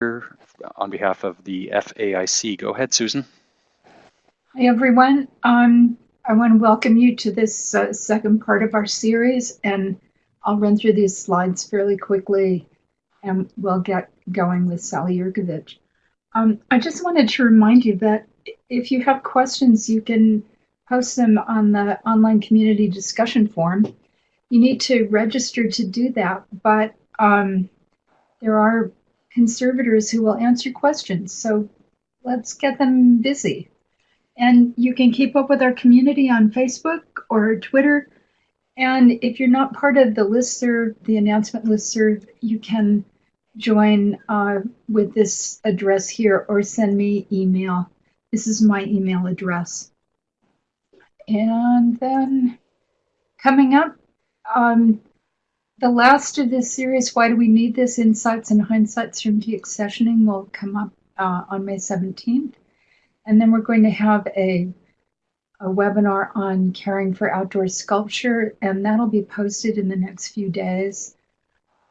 on behalf of the FAIC. Go ahead, Susan. Hi, everyone. Um, I want to welcome you to this uh, second part of our series, and I'll run through these slides fairly quickly, and we'll get going with Sally Yerkovich. Um, I just wanted to remind you that if you have questions, you can post them on the online community discussion forum. You need to register to do that, but um, there are conservators who will answer questions. So let's get them busy. And you can keep up with our community on Facebook or Twitter. And if you're not part of the listserv, the announcement listserv, you can join uh, with this address here or send me email. This is my email address. And then coming up, um, the last of this series, Why Do We Need This? Insights and Hindsights from Deaccessioning, will come up uh, on May 17th. And then we're going to have a, a webinar on caring for outdoor sculpture, and that'll be posted in the next few days.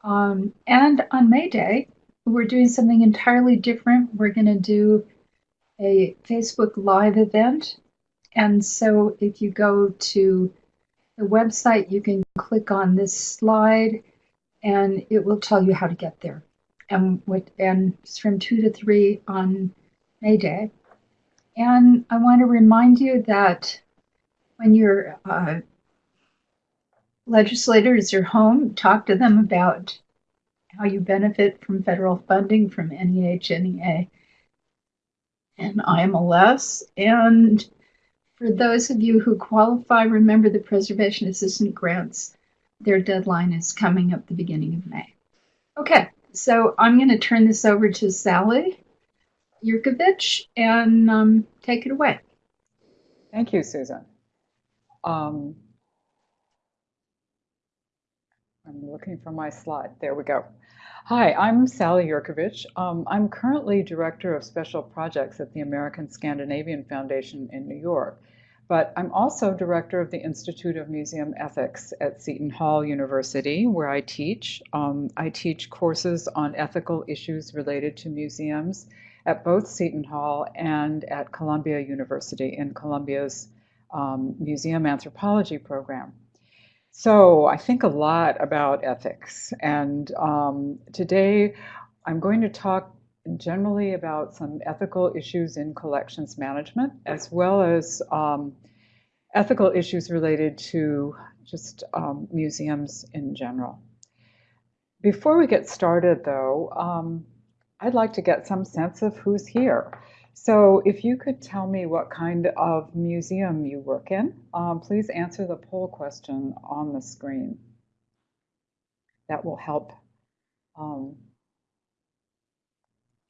Um, and on May Day, we're doing something entirely different. We're going to do a Facebook Live event. And so if you go to the website, you can click on this slide and it will tell you how to get there. And, what, and it's from 2 to 3 on May Day. And I want to remind you that when your uh, legislators are home, talk to them about how you benefit from federal funding from NEH, NEA, and IMLS. And for those of you who qualify, remember the Preservation Assistance Grants. Their deadline is coming up the beginning of May. Okay, so I'm going to turn this over to Sally Yerkovich and um, take it away. Thank you, Susan. Um, I'm looking for my slide. There we go. Hi, I'm Sally Yerkovich. Um, I'm currently Director of Special Projects at the American Scandinavian Foundation in New York. But I'm also director of the Institute of Museum Ethics at Seton Hall University, where I teach. Um, I teach courses on ethical issues related to museums at both Seton Hall and at Columbia University in Columbia's um, Museum Anthropology program. So I think a lot about ethics. And um, today I'm going to talk generally about some ethical issues in collections management, as well as um, ethical issues related to just um, museums in general. Before we get started, though, um, I'd like to get some sense of who's here. So if you could tell me what kind of museum you work in, um, please answer the poll question on the screen. That will help um,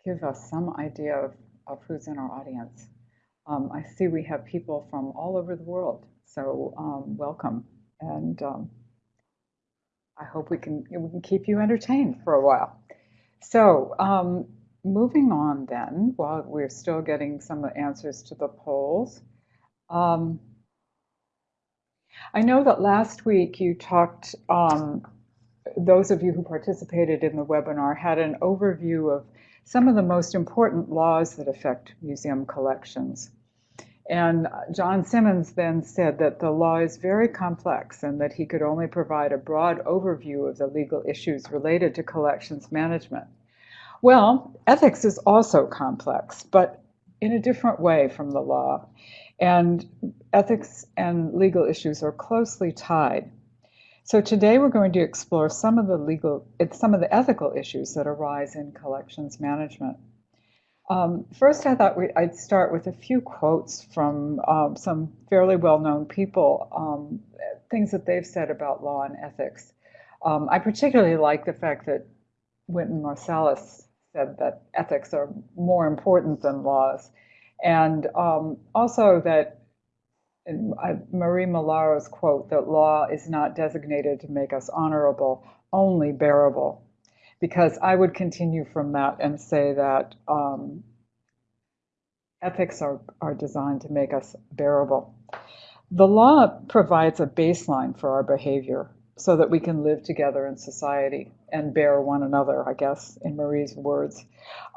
give us some idea of, of who's in our audience. Um, I see we have people from all over the world, so um, welcome. And um, I hope we can, we can keep you entertained for a while. So um, moving on then, while we're still getting some answers to the polls. Um, I know that last week you talked, um, those of you who participated in the webinar had an overview of some of the most important laws that affect museum collections. And John Simmons then said that the law is very complex and that he could only provide a broad overview of the legal issues related to collections management. Well, ethics is also complex, but in a different way from the law. And ethics and legal issues are closely tied. So today we're going to explore some of the legal, some of the ethical issues that arise in collections management. Um, first, I thought we, I'd start with a few quotes from um, some fairly well-known people, um, things that they've said about law and ethics. Um, I particularly like the fact that Wynton Marsalis said that ethics are more important than laws, and um, also that Marie Malaro's quote that law is not designated to make us honorable, only bearable. Because I would continue from that and say that um, ethics are, are designed to make us bearable. The law provides a baseline for our behavior, so that we can live together in society and bear one another, I guess, in Marie's words.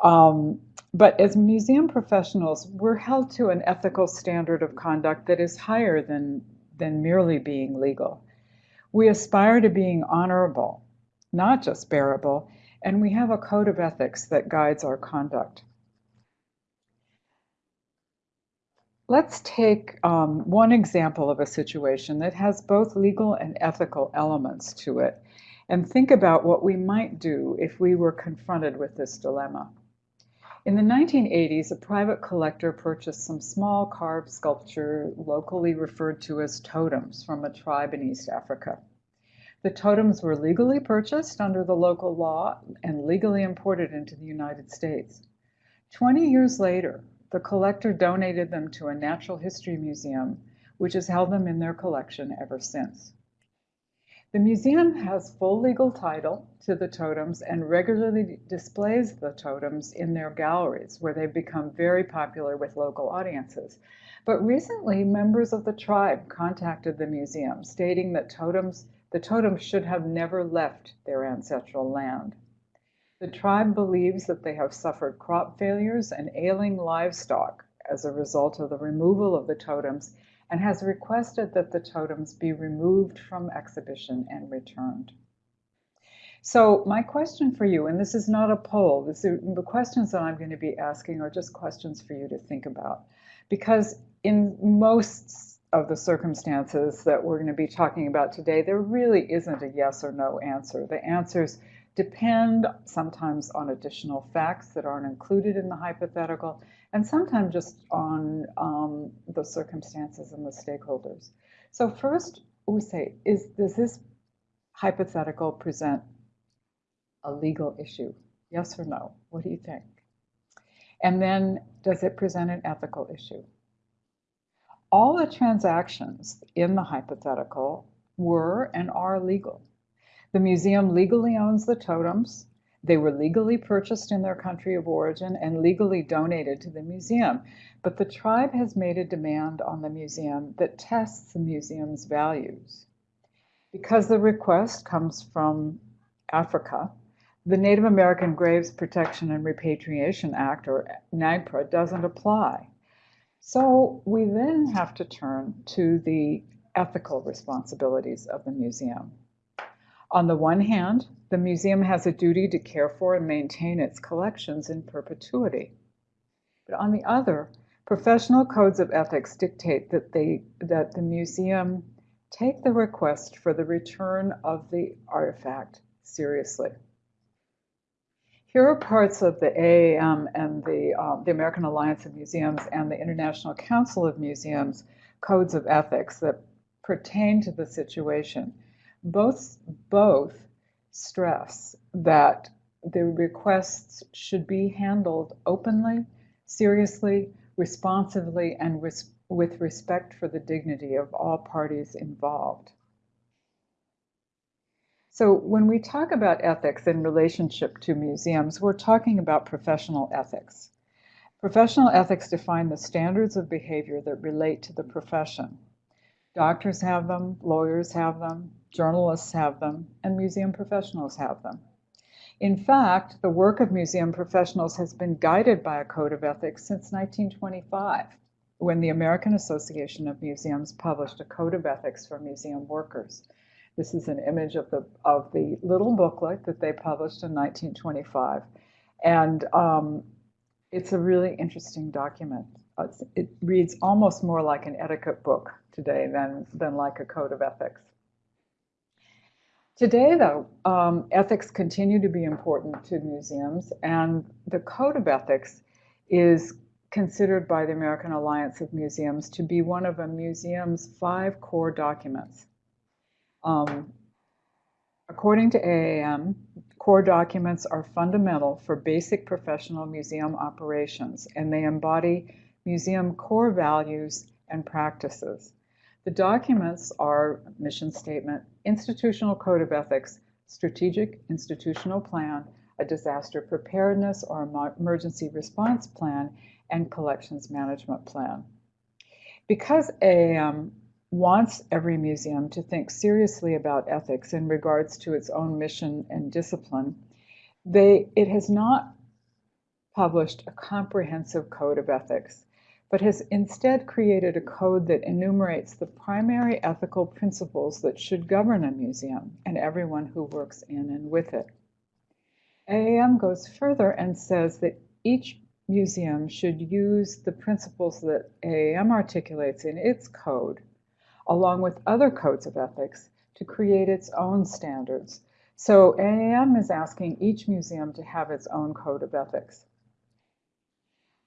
Um, but as museum professionals, we're held to an ethical standard of conduct that is higher than, than merely being legal. We aspire to being honorable, not just bearable, and we have a code of ethics that guides our conduct. Let's take um, one example of a situation that has both legal and ethical elements to it and think about what we might do if we were confronted with this dilemma. In the 1980s, a private collector purchased some small carved sculpture locally referred to as totems from a tribe in East Africa. The totems were legally purchased under the local law and legally imported into the United States. 20 years later, the collector donated them to a natural history museum, which has held them in their collection ever since. The museum has full legal title to the totems and regularly displays the totems in their galleries, where they've become very popular with local audiences. But recently, members of the tribe contacted the museum, stating that totems, the totems should have never left their ancestral land. The tribe believes that they have suffered crop failures and ailing livestock as a result of the removal of the totems and has requested that the totems be removed from exhibition and returned. So my question for you, and this is not a poll, this is, the questions that I'm going to be asking are just questions for you to think about. Because in most of the circumstances that we're going to be talking about today, there really isn't a yes or no answer. The answers depend sometimes on additional facts that aren't included in the hypothetical, and sometimes just on um, the circumstances and the stakeholders. So first, we say, is does this hypothetical present a legal issue? Yes or no? What do you think? And then, does it present an ethical issue? All the transactions in the hypothetical were and are legal. The museum legally owns the totems. They were legally purchased in their country of origin and legally donated to the museum. But the tribe has made a demand on the museum that tests the museum's values. Because the request comes from Africa, the Native American Graves Protection and Repatriation Act, or NAGPRA, doesn't apply. So we then have to turn to the ethical responsibilities of the museum. On the one hand, the museum has a duty to care for and maintain its collections in perpetuity. But on the other, professional codes of ethics dictate that, they, that the museum take the request for the return of the artifact seriously. Here are parts of the AAM and the, um, the American Alliance of Museums and the International Council of Museums codes of ethics that pertain to the situation both both stress that the requests should be handled openly, seriously, responsively, and res with respect for the dignity of all parties involved. So when we talk about ethics in relationship to museums, we're talking about professional ethics. Professional ethics define the standards of behavior that relate to the profession. Doctors have them, lawyers have them, journalists have them, and museum professionals have them. In fact, the work of museum professionals has been guided by a code of ethics since 1925, when the American Association of Museums published a code of ethics for museum workers. This is an image of the, of the little booklet that they published in 1925. And um, it's a really interesting document. It reads almost more like an etiquette book today than, than like a code of ethics. Today, though, um, ethics continue to be important to museums, and the Code of Ethics is considered by the American Alliance of Museums to be one of a museum's five core documents. Um, according to AAM, core documents are fundamental for basic professional museum operations, and they embody museum core values and practices. The documents are mission statement, institutional code of ethics, strategic institutional plan, a disaster preparedness or emergency response plan, and collections management plan. Because AAM wants every museum to think seriously about ethics in regards to its own mission and discipline, they, it has not published a comprehensive code of ethics, but has instead created a code that enumerates the primary ethical principles that should govern a museum and everyone who works in and with it. AAM goes further and says that each museum should use the principles that AAM articulates in its code, along with other codes of ethics, to create its own standards. So AAM is asking each museum to have its own code of ethics.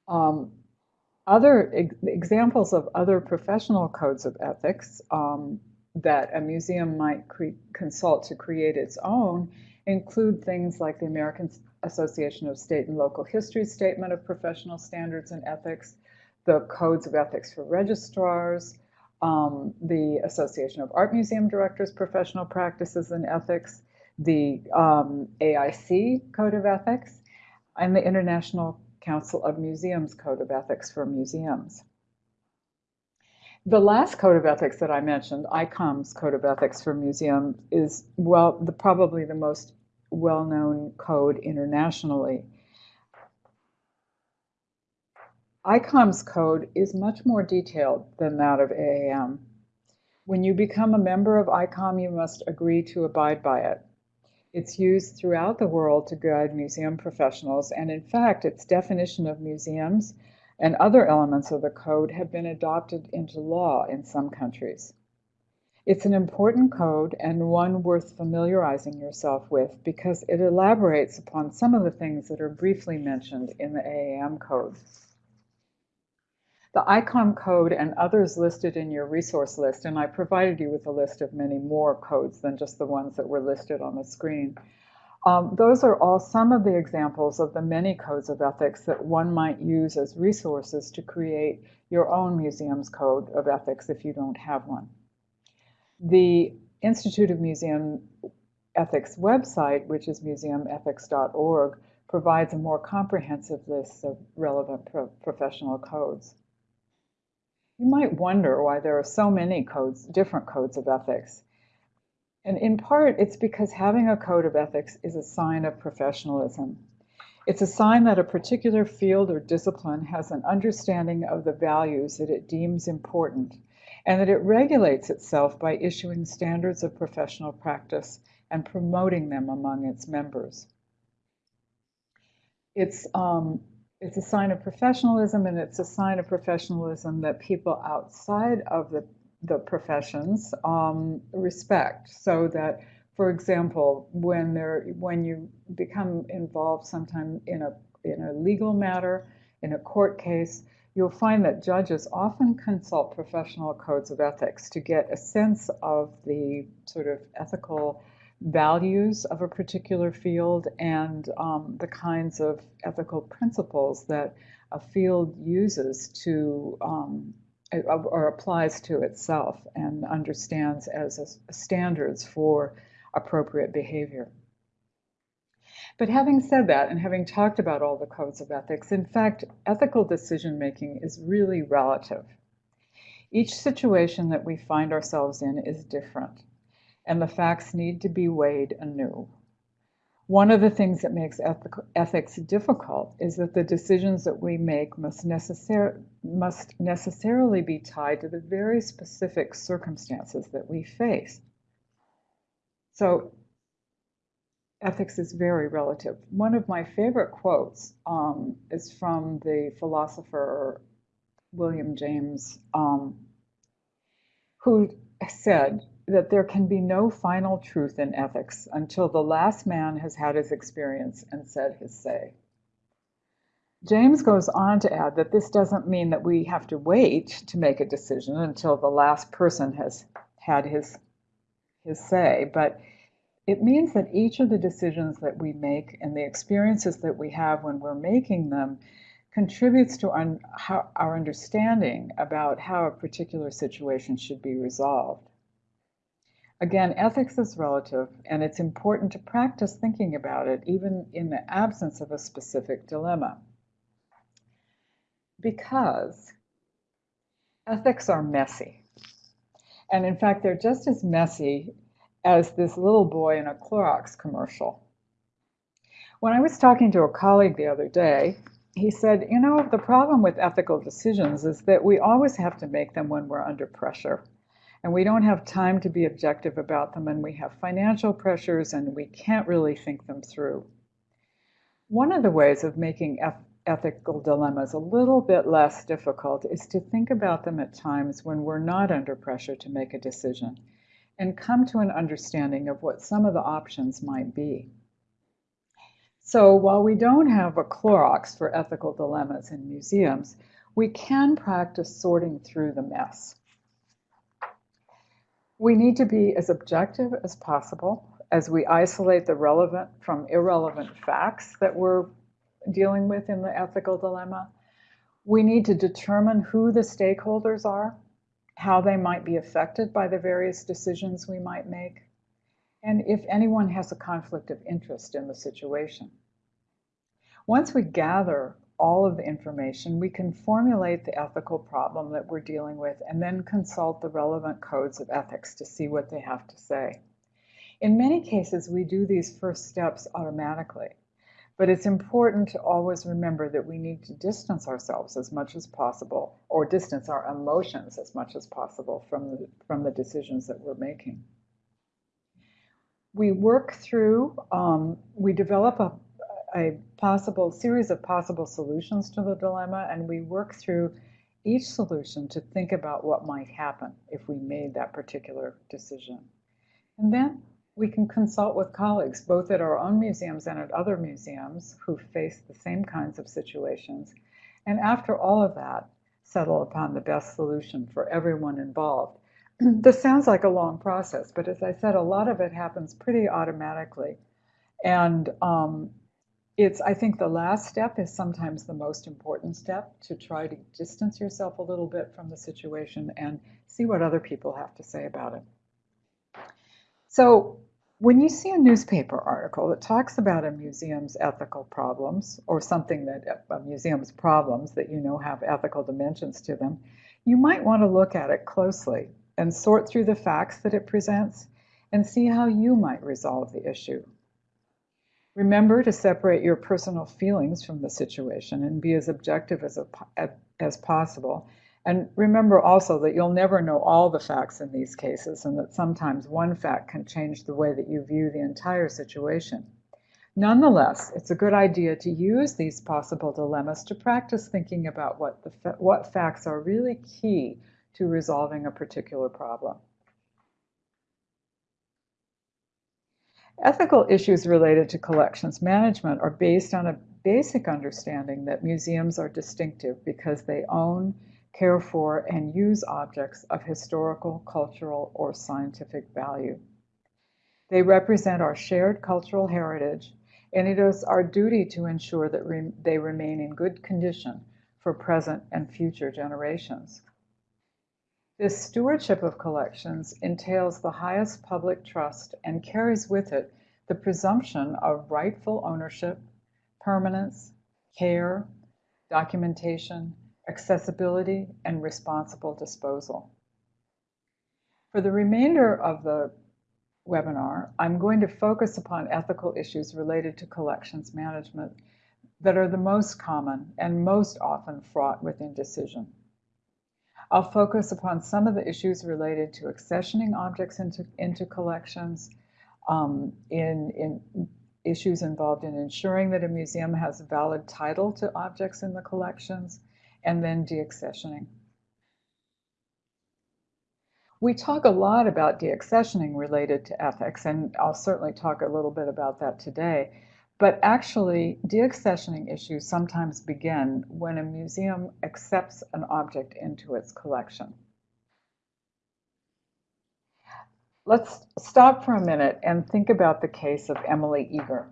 Um, other ex examples of other professional codes of ethics um, that a museum might consult to create its own include things like the American Association of State and Local History Statement of Professional Standards and Ethics, the Codes of Ethics for Registrars, um, the Association of Art Museum Directors Professional Practices and Ethics, the um, AIC Code of Ethics, and the International Council of Museums Code of Ethics for Museums. The last code of ethics that I mentioned, ICOM's Code of Ethics for Museums, is well, the, probably the most well-known code internationally. ICOM's code is much more detailed than that of AAM. When you become a member of ICOM, you must agree to abide by it. It's used throughout the world to guide museum professionals, and in fact, its definition of museums and other elements of the code have been adopted into law in some countries. It's an important code and one worth familiarizing yourself with because it elaborates upon some of the things that are briefly mentioned in the AAM code. The ICOM code and others listed in your resource list, and I provided you with a list of many more codes than just the ones that were listed on the screen. Um, those are all some of the examples of the many codes of ethics that one might use as resources to create your own museum's code of ethics if you don't have one. The Institute of Museum Ethics website, which is museumethics.org, provides a more comprehensive list of relevant pro professional codes. You might wonder why there are so many codes, different codes of ethics. And in part, it's because having a code of ethics is a sign of professionalism. It's a sign that a particular field or discipline has an understanding of the values that it deems important and that it regulates itself by issuing standards of professional practice and promoting them among its members. It's um, it's a sign of professionalism and it's a sign of professionalism that people outside of the, the professions um, respect. So that for example when there when you become involved sometime in a in a legal matter in a court case you'll find that judges often consult professional codes of ethics to get a sense of the sort of ethical values of a particular field and um, the kinds of ethical principles that a field uses to um, or applies to itself and understands as a, standards for appropriate behavior. But having said that, and having talked about all the codes of ethics, in fact, ethical decision making is really relative. Each situation that we find ourselves in is different and the facts need to be weighed anew. One of the things that makes ethics difficult is that the decisions that we make must, necessar must necessarily be tied to the very specific circumstances that we face. So ethics is very relative. One of my favorite quotes um, is from the philosopher William James, um, who said, that there can be no final truth in ethics until the last man has had his experience and said his say. James goes on to add that this doesn't mean that we have to wait to make a decision until the last person has had his, his say, but it means that each of the decisions that we make and the experiences that we have when we're making them contributes to how, our understanding about how a particular situation should be resolved. Again, ethics is relative, and it's important to practice thinking about it even in the absence of a specific dilemma. Because ethics are messy. And in fact, they're just as messy as this little boy in a Clorox commercial. When I was talking to a colleague the other day, he said, You know, the problem with ethical decisions is that we always have to make them when we're under pressure. And we don't have time to be objective about them, and we have financial pressures, and we can't really think them through. One of the ways of making ethical dilemmas a little bit less difficult is to think about them at times when we're not under pressure to make a decision and come to an understanding of what some of the options might be. So while we don't have a Clorox for ethical dilemmas in museums, we can practice sorting through the mess. We need to be as objective as possible as we isolate the relevant from irrelevant facts that we're dealing with in the ethical dilemma. We need to determine who the stakeholders are, how they might be affected by the various decisions we might make and if anyone has a conflict of interest in the situation. Once we gather all of the information, we can formulate the ethical problem that we're dealing with and then consult the relevant codes of ethics to see what they have to say. In many cases, we do these first steps automatically, but it's important to always remember that we need to distance ourselves as much as possible, or distance our emotions as much as possible from the, from the decisions that we're making we work through, um, we develop a, a possible series of possible solutions to the dilemma, and we work through each solution to think about what might happen if we made that particular decision. And then we can consult with colleagues, both at our own museums and at other museums who face the same kinds of situations. And after all of that, settle upon the best solution for everyone involved this sounds like a long process, but as I said, a lot of it happens pretty automatically. And um, it's, I think the last step is sometimes the most important step to try to distance yourself a little bit from the situation and see what other people have to say about it. So when you see a newspaper article that talks about a museum's ethical problems or something that a museum's problems that you know have ethical dimensions to them, you might want to look at it closely and sort through the facts that it presents and see how you might resolve the issue. Remember to separate your personal feelings from the situation and be as objective as, a, as possible. And remember also that you'll never know all the facts in these cases and that sometimes one fact can change the way that you view the entire situation. Nonetheless, it's a good idea to use these possible dilemmas to practice thinking about what, the what facts are really key to resolving a particular problem. Ethical issues related to collections management are based on a basic understanding that museums are distinctive because they own, care for, and use objects of historical, cultural, or scientific value. They represent our shared cultural heritage, and it is our duty to ensure that re they remain in good condition for present and future generations. This stewardship of collections entails the highest public trust and carries with it the presumption of rightful ownership, permanence, care, documentation, accessibility, and responsible disposal. For the remainder of the webinar, I'm going to focus upon ethical issues related to collections management that are the most common and most often fraught with indecision. I'll focus upon some of the issues related to accessioning objects into, into collections, um, in, in issues involved in ensuring that a museum has a valid title to objects in the collections, and then deaccessioning. We talk a lot about deaccessioning related to ethics, and I'll certainly talk a little bit about that today. But actually, deaccessioning issues sometimes begin when a museum accepts an object into its collection. Let's stop for a minute and think about the case of Emily Eager,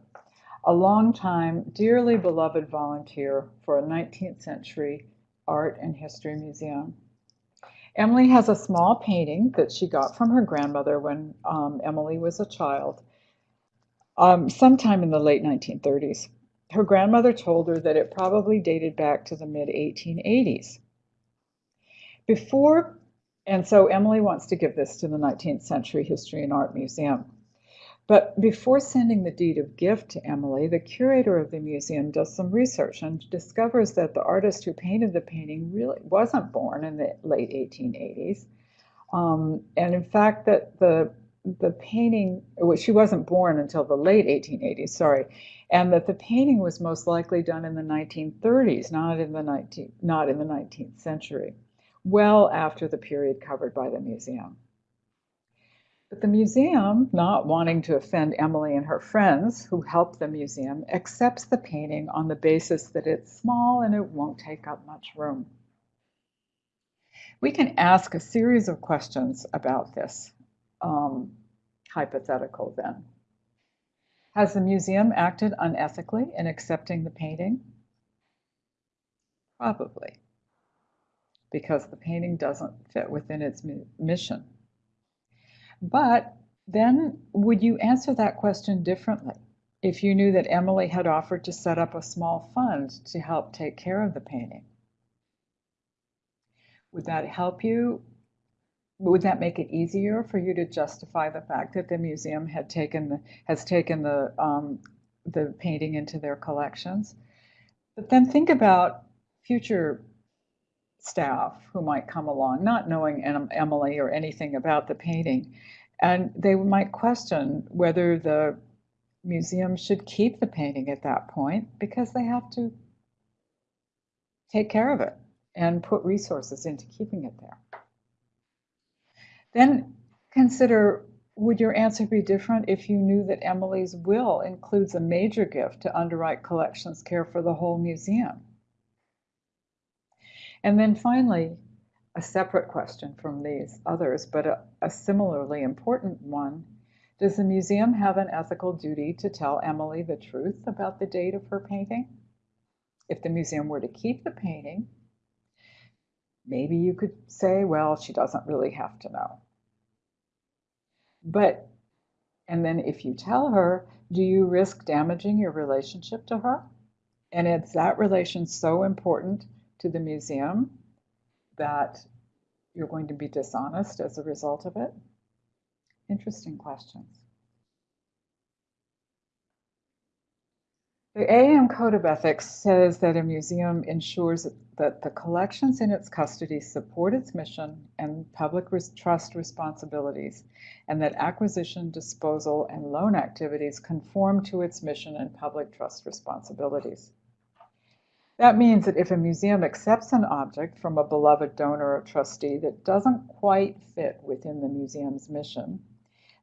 a long-time, dearly beloved volunteer for a 19th century art and history museum. Emily has a small painting that she got from her grandmother when um, Emily was a child um, sometime in the late 1930s. Her grandmother told her that it probably dated back to the mid 1880s. Before And so Emily wants to give this to the 19th Century History and Art Museum. But before sending the deed of gift to Emily, the curator of the museum does some research and discovers that the artist who painted the painting really wasn't born in the late 1880s. Um, and in fact, that the the painting, well, she wasn't born until the late 1880s, sorry, and that the painting was most likely done in the 1930s, not in the 19, not in the 19th century, well after the period covered by the museum. But the museum, not wanting to offend Emily and her friends who help the museum, accepts the painting on the basis that it's small and it won't take up much room. We can ask a series of questions about this um, hypothetical then. Has the museum acted unethically in accepting the painting? Probably, because the painting doesn't fit within its mission. But then would you answer that question differently if you knew that Emily had offered to set up a small fund to help take care of the painting? Would that help you would that make it easier for you to justify the fact that the museum had taken has taken the um, the painting into their collections? But then think about future staff who might come along, not knowing Emily or anything about the painting, and they might question whether the museum should keep the painting at that point because they have to take care of it and put resources into keeping it there. Then consider would your answer be different if you knew that Emily's will includes a major gift to underwrite collections care for the whole museum? And then finally, a separate question from these others, but a, a similarly important one. Does the museum have an ethical duty to tell Emily the truth about the date of her painting? If the museum were to keep the painting, maybe you could say, well, she doesn't really have to know. But, and then if you tell her, do you risk damaging your relationship to her? And is that relation so important to the museum that you're going to be dishonest as a result of it? Interesting questions. The AAM Code of Ethics says that a museum ensures that the collections in its custody support its mission and public trust responsibilities, and that acquisition, disposal, and loan activities conform to its mission and public trust responsibilities. That means that if a museum accepts an object from a beloved donor or trustee that doesn't quite fit within the museum's mission,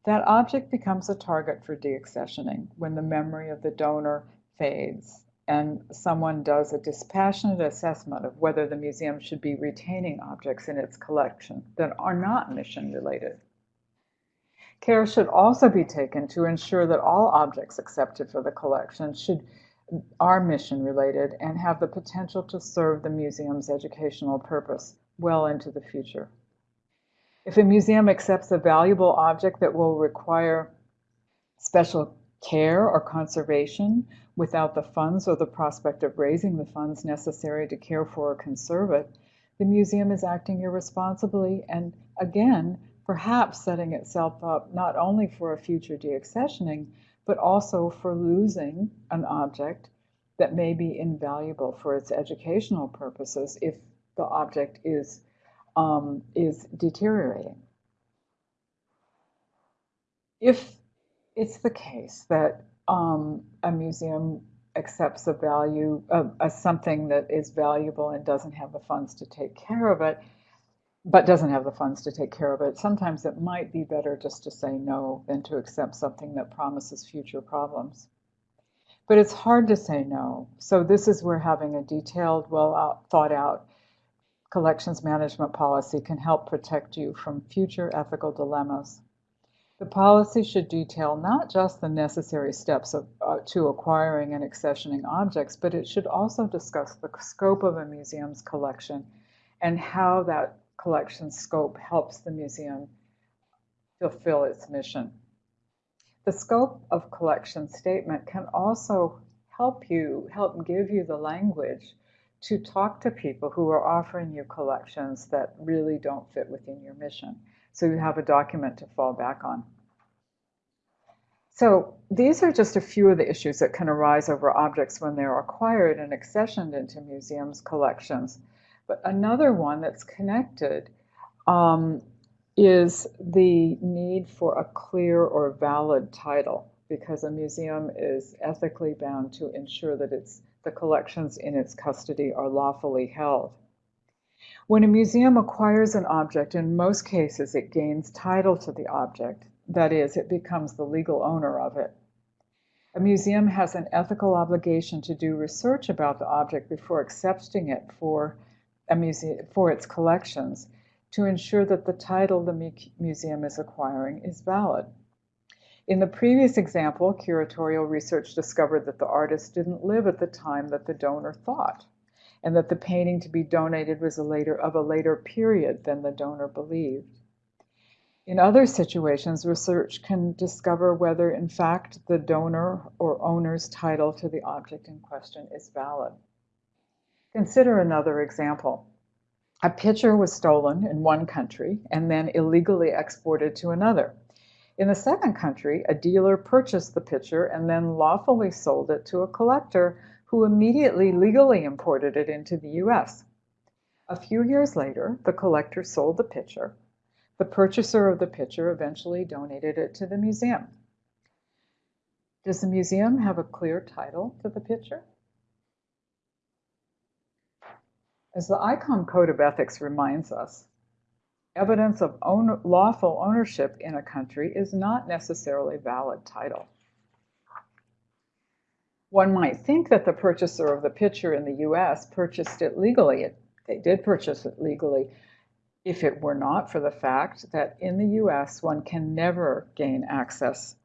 that object becomes a target for deaccessioning when the memory of the donor fades and someone does a dispassionate assessment of whether the museum should be retaining objects in its collection that are not mission related. Care should also be taken to ensure that all objects accepted for the collection should are mission related and have the potential to serve the museum's educational purpose well into the future. If a museum accepts a valuable object that will require special care or conservation without the funds or the prospect of raising the funds necessary to care for or conserve it, the museum is acting irresponsibly and again, perhaps setting itself up not only for a future deaccessioning, but also for losing an object that may be invaluable for its educational purposes if the object is, um, is deteriorating. If it's the case that um, a museum accepts a value of, of something that is valuable and doesn't have the funds to take care of it, but doesn't have the funds to take care of it. Sometimes it might be better just to say no than to accept something that promises future problems. But it's hard to say no. So this is where having a detailed, well out, thought out collections management policy can help protect you from future ethical dilemmas. The policy should detail not just the necessary steps of, uh, to acquiring and accessioning objects, but it should also discuss the scope of a museum's collection and how that collection scope helps the museum fulfill its mission. The scope of collection statement can also help you, help give you the language to talk to people who are offering you collections that really don't fit within your mission. So you have a document to fall back on. So these are just a few of the issues that can arise over objects when they're acquired and accessioned into museums' collections. But another one that's connected um, is the need for a clear or valid title because a museum is ethically bound to ensure that its the collections in its custody are lawfully held. When a museum acquires an object, in most cases it gains title to the object, that is, it becomes the legal owner of it. A museum has an ethical obligation to do research about the object before accepting it for, a museum, for its collections to ensure that the title the mu museum is acquiring is valid. In the previous example, curatorial research discovered that the artist didn't live at the time that the donor thought, and that the painting to be donated was a later, of a later period than the donor believed. In other situations, research can discover whether, in fact, the donor or owner's title to the object in question is valid. Consider another example. A picture was stolen in one country and then illegally exported to another. In the second country, a dealer purchased the picture and then lawfully sold it to a collector who immediately legally imported it into the US. A few years later, the collector sold the picture. The purchaser of the picture eventually donated it to the museum. Does the museum have a clear title to the picture? As the ICOM Code of Ethics reminds us, evidence of own, lawful ownership in a country is not necessarily valid title. One might think that the purchaser of the picture in the US purchased it legally. It, they did purchase it legally if it were not for the fact that in the US one can never gain access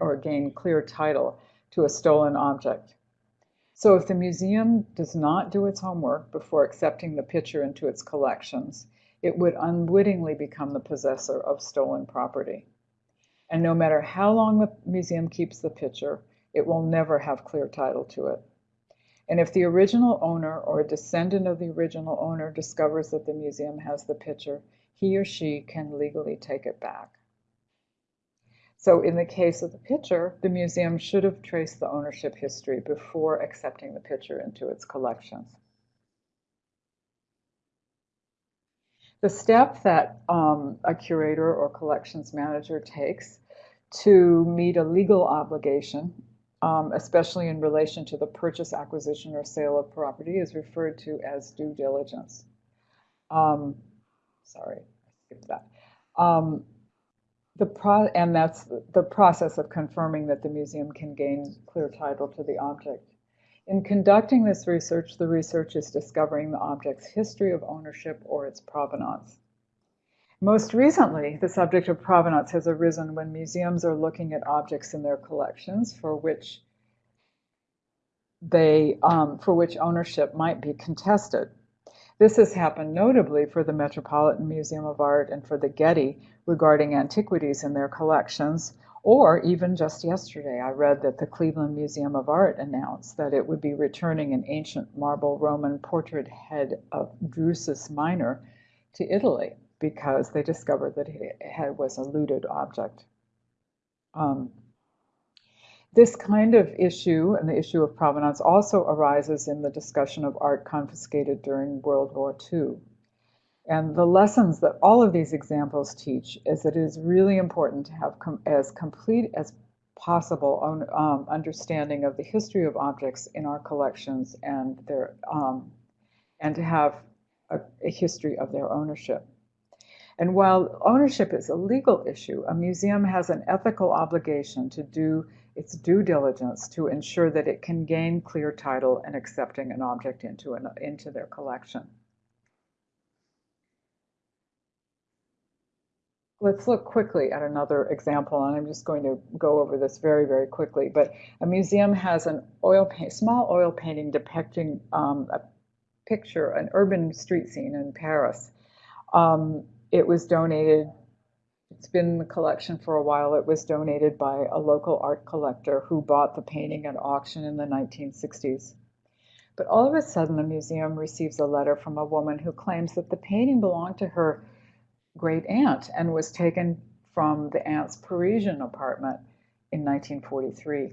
or gain clear title to a stolen object. So if the museum does not do its homework before accepting the picture into its collections, it would unwittingly become the possessor of stolen property. And no matter how long the museum keeps the picture, it will never have clear title to it. And if the original owner or a descendant of the original owner discovers that the museum has the picture, he or she can legally take it back. So in the case of the picture, the museum should have traced the ownership history before accepting the picture into its collections. The step that um, a curator or collections manager takes to meet a legal obligation, um, especially in relation to the purchase, acquisition, or sale of property, is referred to as due diligence. Um, sorry, I skipped that. Um, the pro and that's the process of confirming that the museum can gain clear title to the object. In conducting this research, the research is discovering the object's history of ownership or its provenance. Most recently, the subject of provenance has arisen when museums are looking at objects in their collections for which they um, for which ownership might be contested. This has happened notably for the Metropolitan Museum of Art and for the Getty regarding antiquities in their collections, or even just yesterday, I read that the Cleveland Museum of Art announced that it would be returning an ancient marble Roman portrait head of Drusus Minor to Italy because they discovered that it was a looted object. Um, this kind of issue and the issue of provenance also arises in the discussion of art confiscated during World War II. And the lessons that all of these examples teach is that it is really important to have com as complete as possible on, um, understanding of the history of objects in our collections and their um, and to have a, a history of their ownership. And while ownership is a legal issue, a museum has an ethical obligation to do its due diligence to ensure that it can gain clear title in accepting an object into, an, into their collection. Let's look quickly at another example, and I'm just going to go over this very, very quickly. But a museum has an oil small oil painting depicting um, a picture, an urban street scene in Paris. Um, it was donated, it's been in the collection for a while. It was donated by a local art collector who bought the painting at auction in the 1960s. But all of a sudden, the museum receives a letter from a woman who claims that the painting belonged to her great aunt and was taken from the aunt's Parisian apartment in 1943.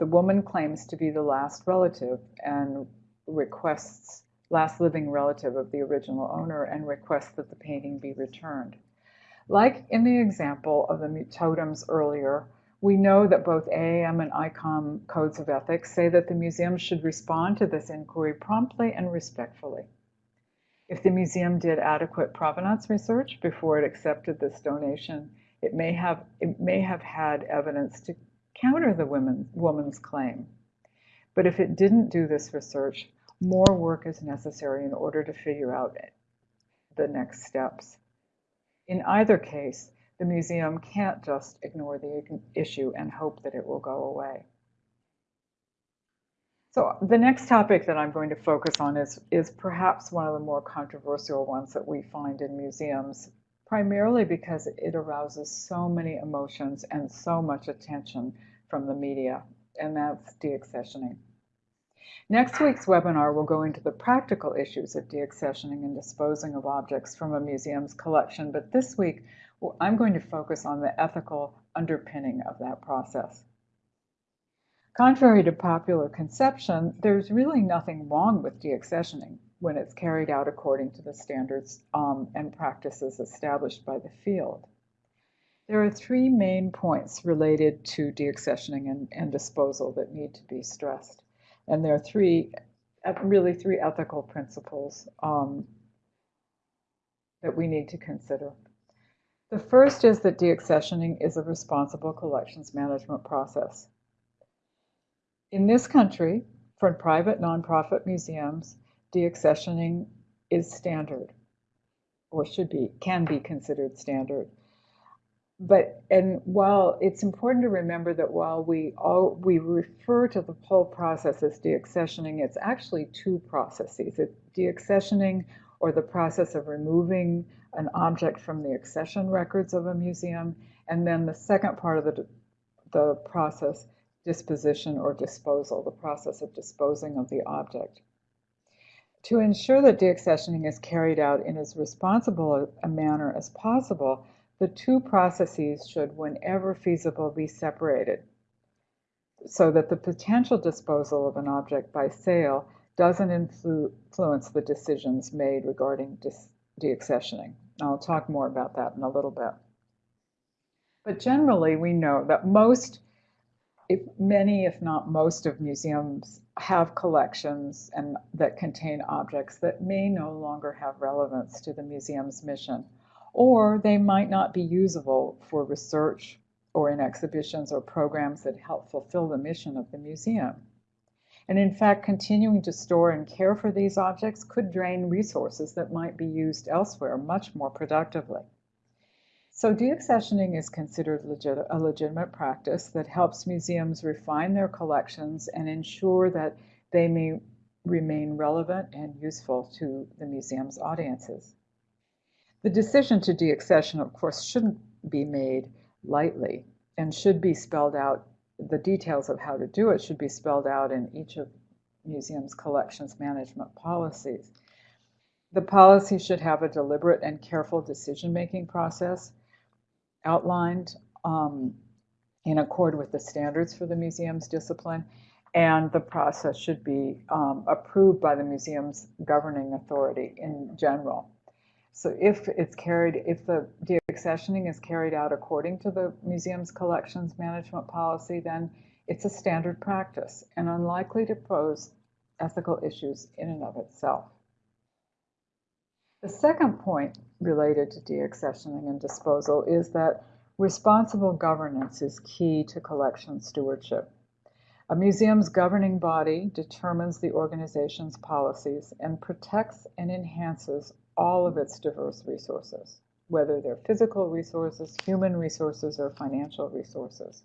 The woman claims to be the last relative and requests, last living relative of the original owner, and request that the painting be returned. Like in the example of the totems earlier, we know that both AAM and ICOM codes of ethics say that the museum should respond to this inquiry promptly and respectfully. If the museum did adequate provenance research before it accepted this donation, it may have, it may have had evidence to counter the women, woman's claim. But if it didn't do this research, more work is necessary in order to figure out the next steps. In either case, the museum can't just ignore the issue and hope that it will go away. So the next topic that I'm going to focus on is, is perhaps one of the more controversial ones that we find in museums, primarily because it arouses so many emotions and so much attention from the media, and that's deaccessioning. Next week's webinar will go into the practical issues of deaccessioning and disposing of objects from a museum's collection, but this week I'm going to focus on the ethical underpinning of that process. Contrary to popular conception, there's really nothing wrong with deaccessioning when it's carried out according to the standards um, and practices established by the field. There are three main points related to deaccessioning and, and disposal that need to be stressed. And there are three, really three ethical principles um, that we need to consider. The first is that deaccessioning is a responsible collections management process. In this country, for private nonprofit museums, deaccessioning is standard, or should be, can be considered standard. But, and while it's important to remember that while we all, we refer to the whole process as deaccessioning, it's actually two processes. It's deaccessioning or the process of removing an object from the accession records of a museum, and then the second part of the, the process, disposition or disposal, the process of disposing of the object. To ensure that deaccessioning is carried out in as responsible a manner as possible, the two processes should, whenever feasible, be separated so that the potential disposal of an object by sale doesn't influ influence the decisions made regarding deaccessioning. I'll talk more about that in a little bit. But generally, we know that most, if many, if not most, of museums have collections and that contain objects that may no longer have relevance to the museum's mission, Mm-hmm. or they might not be usable for research or in exhibitions or programs that help fulfill the mission of the museum. And in fact, continuing to store and care for these objects could drain resources that might be used elsewhere much more productively. So deaccessioning is considered legit a legitimate practice that helps museums refine their collections and ensure that they may remain relevant and useful to the museum's audiences. The decision to deaccession, of course, shouldn't be made lightly and should be spelled out the details of how to do it should be spelled out in each of museums collections management policies. The policy should have a deliberate and careful decision-making process outlined um, in accord with the standards for the museum's discipline, and the process should be um, approved by the museum's governing authority in general. So if it's carried, if the deaccessioning is carried out according to the museum's collections management policy, then it's a standard practice and unlikely to pose ethical issues in and of itself. The second point related to deaccessioning and disposal is that responsible governance is key to collection stewardship. A museum's governing body determines the organization's policies and protects and enhances all of its diverse resources, whether they're physical resources, human resources, or financial resources.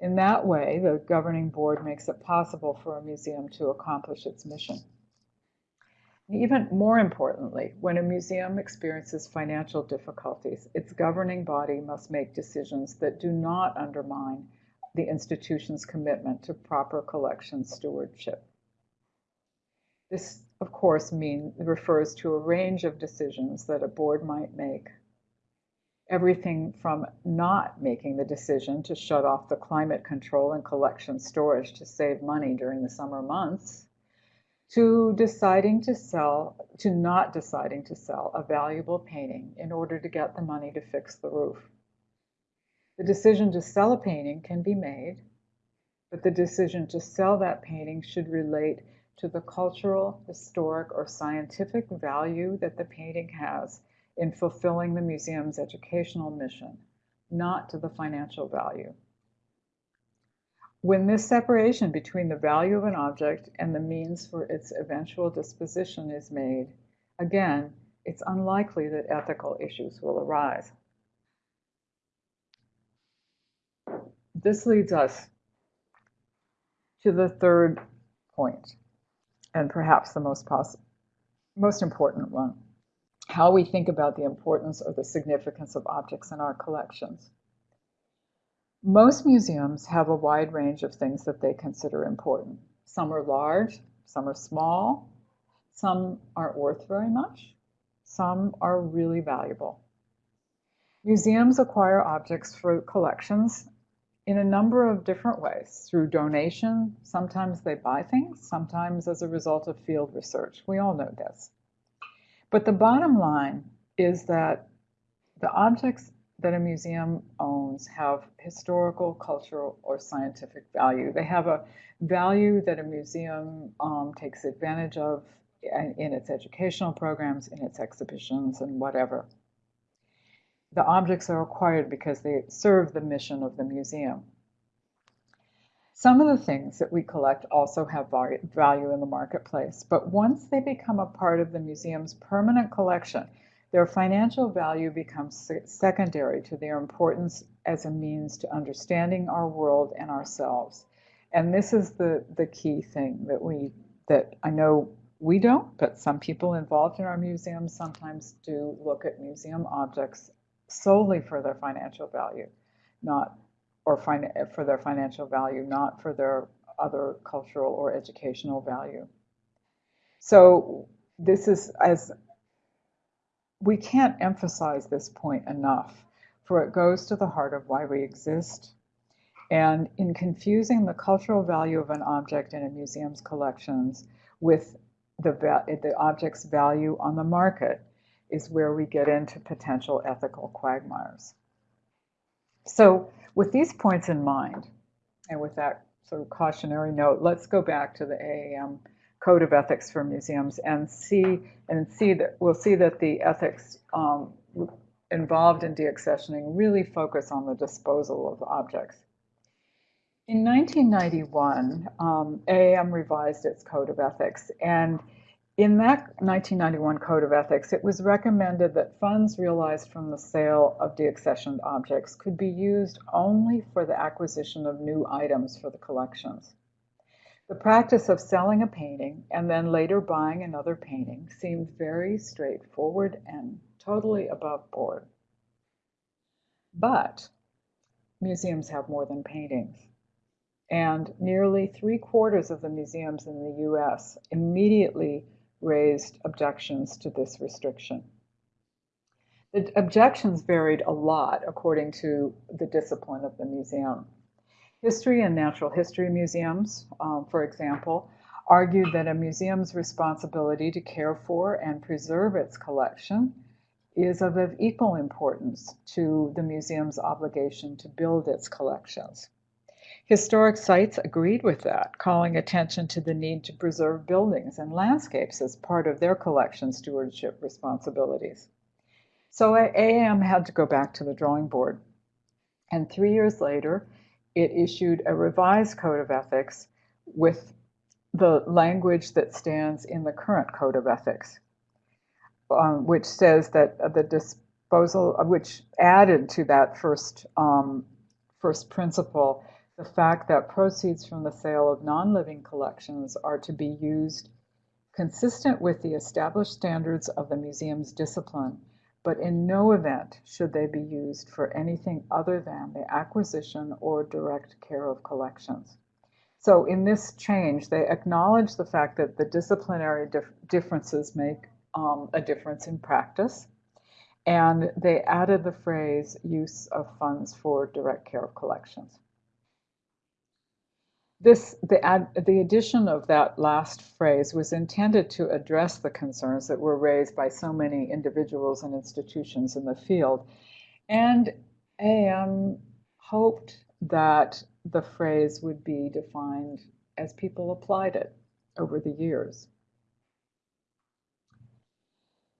In that way, the governing board makes it possible for a museum to accomplish its mission. Even more importantly, when a museum experiences financial difficulties, its governing body must make decisions that do not undermine the institution's commitment to proper collection stewardship. This, of course, mean, refers to a range of decisions that a board might make. Everything from not making the decision to shut off the climate control and collection storage to save money during the summer months, to deciding to sell, to not deciding to sell a valuable painting in order to get the money to fix the roof. The decision to sell a painting can be made, but the decision to sell that painting should relate to the cultural, historic, or scientific value that the painting has in fulfilling the museum's educational mission, not to the financial value. When this separation between the value of an object and the means for its eventual disposition is made, again, it's unlikely that ethical issues will arise. This leads us to the third point, and perhaps the most, most important one, how we think about the importance or the significance of objects in our collections. Most museums have a wide range of things that they consider important. Some are large, some are small, some aren't worth very much, some are really valuable. Museums acquire objects for collections in a number of different ways through donation. Sometimes they buy things, sometimes as a result of field research. We all know this. But the bottom line is that the objects that a museum owns have historical, cultural, or scientific value. They have a value that a museum um, takes advantage of in, in its educational programs, in its exhibitions, and whatever the objects are acquired because they serve the mission of the museum. Some of the things that we collect also have value in the marketplace, but once they become a part of the museum's permanent collection, their financial value becomes secondary to their importance as a means to understanding our world and ourselves. And this is the, the key thing that we that I know we don't, but some people involved in our museums sometimes do look at museum objects solely for their financial value, not or for their financial value, not for their other cultural or educational value. So this is as we can't emphasize this point enough, for it goes to the heart of why we exist. And in confusing the cultural value of an object in a museum's collections with the, the object's value on the market, is where we get into potential ethical quagmires. So with these points in mind, and with that sort of cautionary note, let's go back to the AAM Code of Ethics for Museums and see and see that we'll see that the ethics um, involved in deaccessioning really focus on the disposal of objects. In 1991, um, AAM revised its Code of Ethics, and in that 1991 Code of Ethics, it was recommended that funds realized from the sale of deaccessioned objects could be used only for the acquisition of new items for the collections. The practice of selling a painting and then later buying another painting seemed very straightforward and totally above board. But museums have more than paintings. And nearly three quarters of the museums in the US immediately raised objections to this restriction. The objections varied a lot according to the discipline of the museum. History and natural history museums, um, for example, argued that a museum's responsibility to care for and preserve its collection is of equal importance to the museum's obligation to build its collections. Historic sites agreed with that, calling attention to the need to preserve buildings and landscapes as part of their collection stewardship responsibilities. So AAM had to go back to the drawing board. And three years later, it issued a revised code of ethics with the language that stands in the current code of ethics, um, which says that the disposal, which added to that first um, first principle the fact that proceeds from the sale of non-living collections are to be used consistent with the established standards of the museum's discipline, but in no event should they be used for anything other than the acquisition or direct care of collections. So in this change, they acknowledge the fact that the disciplinary dif differences make um, a difference in practice. And they added the phrase use of funds for direct care of collections. This, the, ad, the addition of that last phrase was intended to address the concerns that were raised by so many individuals and institutions in the field. And AM hoped that the phrase would be defined as people applied it over the years.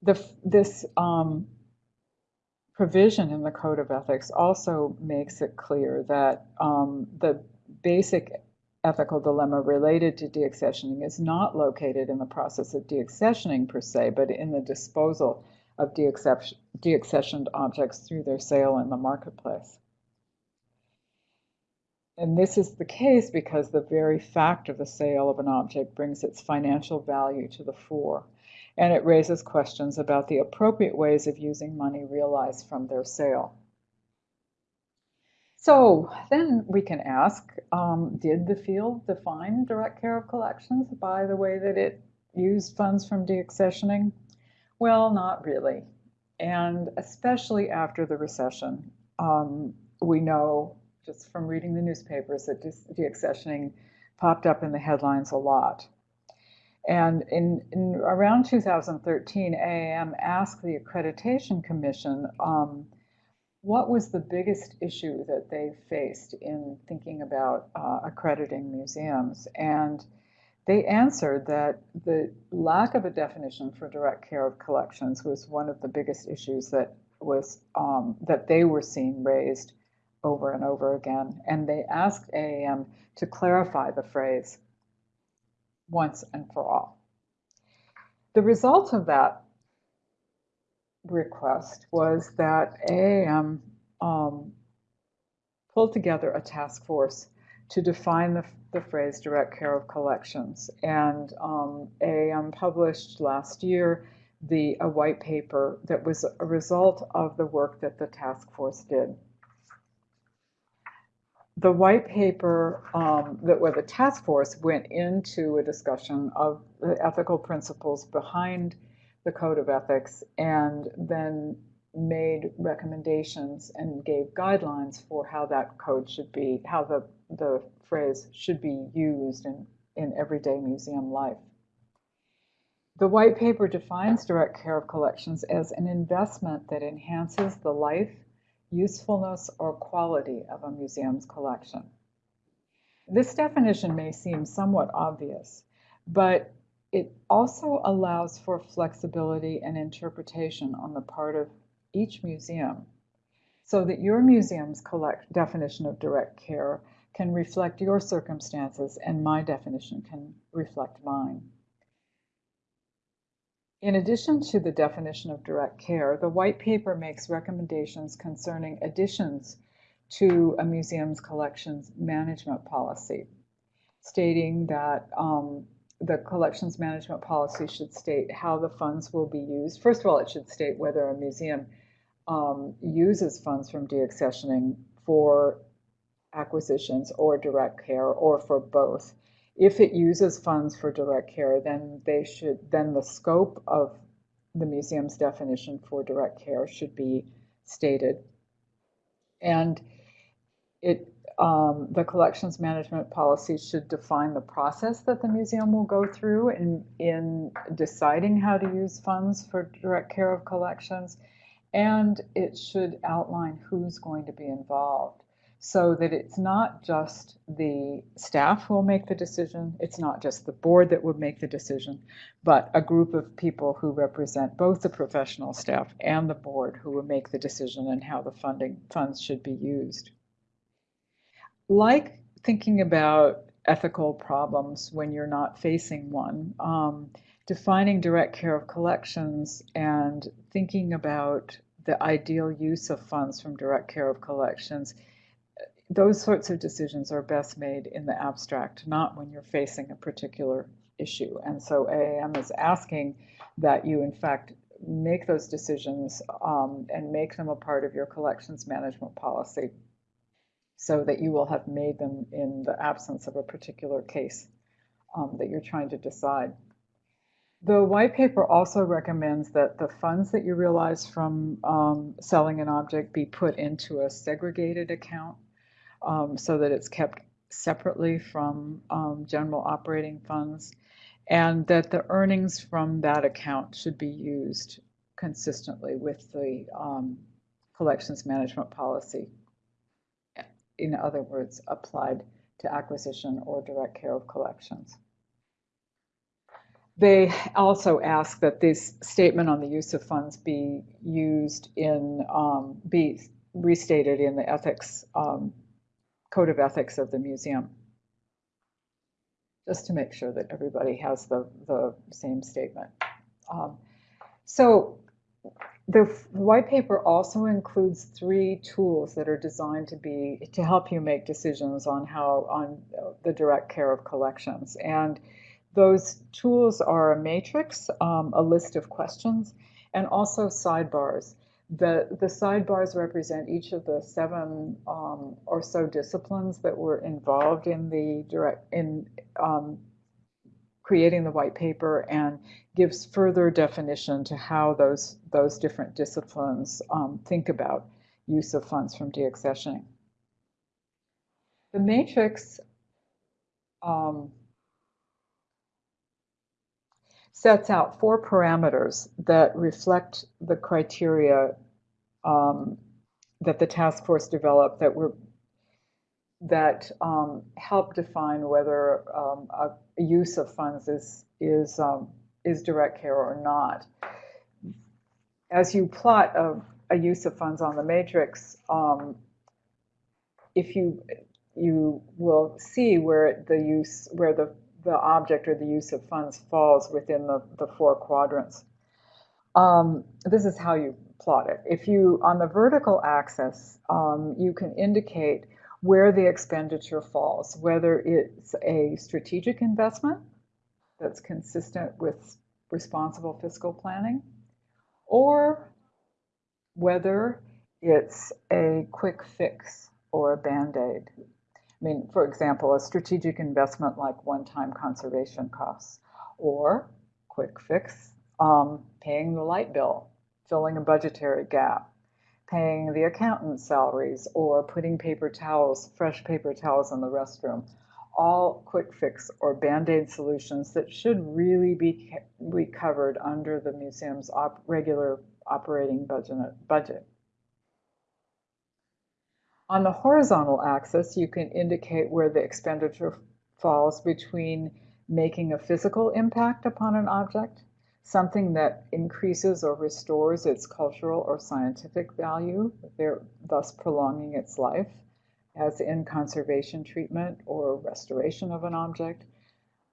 The, this um, provision in the Code of Ethics also makes it clear that um, the basic ethical dilemma related to deaccessioning is not located in the process of deaccessioning per se, but in the disposal of deaccessioned objects through their sale in the marketplace. And this is the case because the very fact of the sale of an object brings its financial value to the fore, and it raises questions about the appropriate ways of using money realized from their sale. So then we can ask, um, did the field define direct care of collections by the way that it used funds from deaccessioning? Well, not really. And especially after the recession, um, we know just from reading the newspapers that deaccessioning popped up in the headlines a lot. And in, in around 2013, AAM asked the Accreditation Commission um, what was the biggest issue that they faced in thinking about uh, accrediting museums. And they answered that the lack of a definition for direct care of collections was one of the biggest issues that was um, that they were seeing raised over and over again. And they asked AAM to clarify the phrase once and for all. The result of that request was that AAM um, pulled together a task force to define the, the phrase direct care of collections. And um, AAM published last year the a white paper that was a result of the work that the task force did the white paper um, that where the task force went into a discussion of the ethical principles behind the code of ethics and then made recommendations and gave guidelines for how that code should be, how the, the phrase should be used in, in everyday museum life. The white paper defines direct care of collections as an investment that enhances the life usefulness, or quality of a museum's collection. This definition may seem somewhat obvious, but it also allows for flexibility and interpretation on the part of each museum so that your museum's collect definition of direct care can reflect your circumstances and my definition can reflect mine. In addition to the definition of direct care, the white paper makes recommendations concerning additions to a museum's collections management policy, stating that um, the collections management policy should state how the funds will be used. First of all, it should state whether a museum um, uses funds from deaccessioning for acquisitions or direct care or for both if it uses funds for direct care, then they should then the scope of the museum's definition for direct care should be stated. And it um, the collections management policy should define the process that the museum will go through in, in deciding how to use funds for direct care of collections. And it should outline who's going to be involved so that it's not just the staff who will make the decision, it's not just the board that would make the decision, but a group of people who represent both the professional staff and the board who will make the decision on how the funding funds should be used. Like thinking about ethical problems when you're not facing one, um, defining direct care of collections and thinking about the ideal use of funds from direct care of collections those sorts of decisions are best made in the abstract, not when you're facing a particular issue. And so AAM is asking that you, in fact, make those decisions um, and make them a part of your collections management policy. So that you will have made them in the absence of a particular case um, that you're trying to decide. The white paper also recommends that the funds that you realize from um, selling an object be put into a segregated account um, so that it's kept separately from um, general operating funds and that the earnings from that account should be used consistently with the um, collections management policy. In other words, applied to acquisition or direct care of collections. They also ask that this statement on the use of funds be used in, um, be restated in the ethics, um, code of ethics of the museum. Just to make sure that everybody has the, the same statement. Um, so the white paper also includes three tools that are designed to be to help you make decisions on how on the direct care of collections and those tools are a matrix, um, a list of questions, and also sidebars. The, the sidebars represent each of the seven um, or so disciplines that were involved in the direct in um, creating the white paper and gives further definition to how those those different disciplines um, think about use of funds from deaccessioning. The matrix um, sets out four parameters that reflect the criteria um, that the task force developed that were that um, help define whether um, a, a, use of funds is is um, is direct care or not. As you plot a, a use of funds on the matrix, um, if you you will see where the use where the the object or the use of funds falls within the, the four quadrants. Um, this is how you plot it. If you, on the vertical axis, um, you can indicate where the expenditure falls, whether it's a strategic investment that's consistent with responsible fiscal planning, or whether it's a quick fix or a band-aid. I mean, for example, a strategic investment like one-time conservation costs or quick fix, um, paying the light bill, filling a budgetary gap, paying the accountant's salaries, or putting paper towels, fresh paper towels in the restroom. All quick fix or band-aid solutions that should really be, be covered under the museum's op regular operating budget. budget. On the horizontal axis, you can indicate where the expenditure falls between making a physical impact upon an object, something that increases or restores its cultural or scientific value, thus prolonging its life, as in conservation treatment or restoration of an object,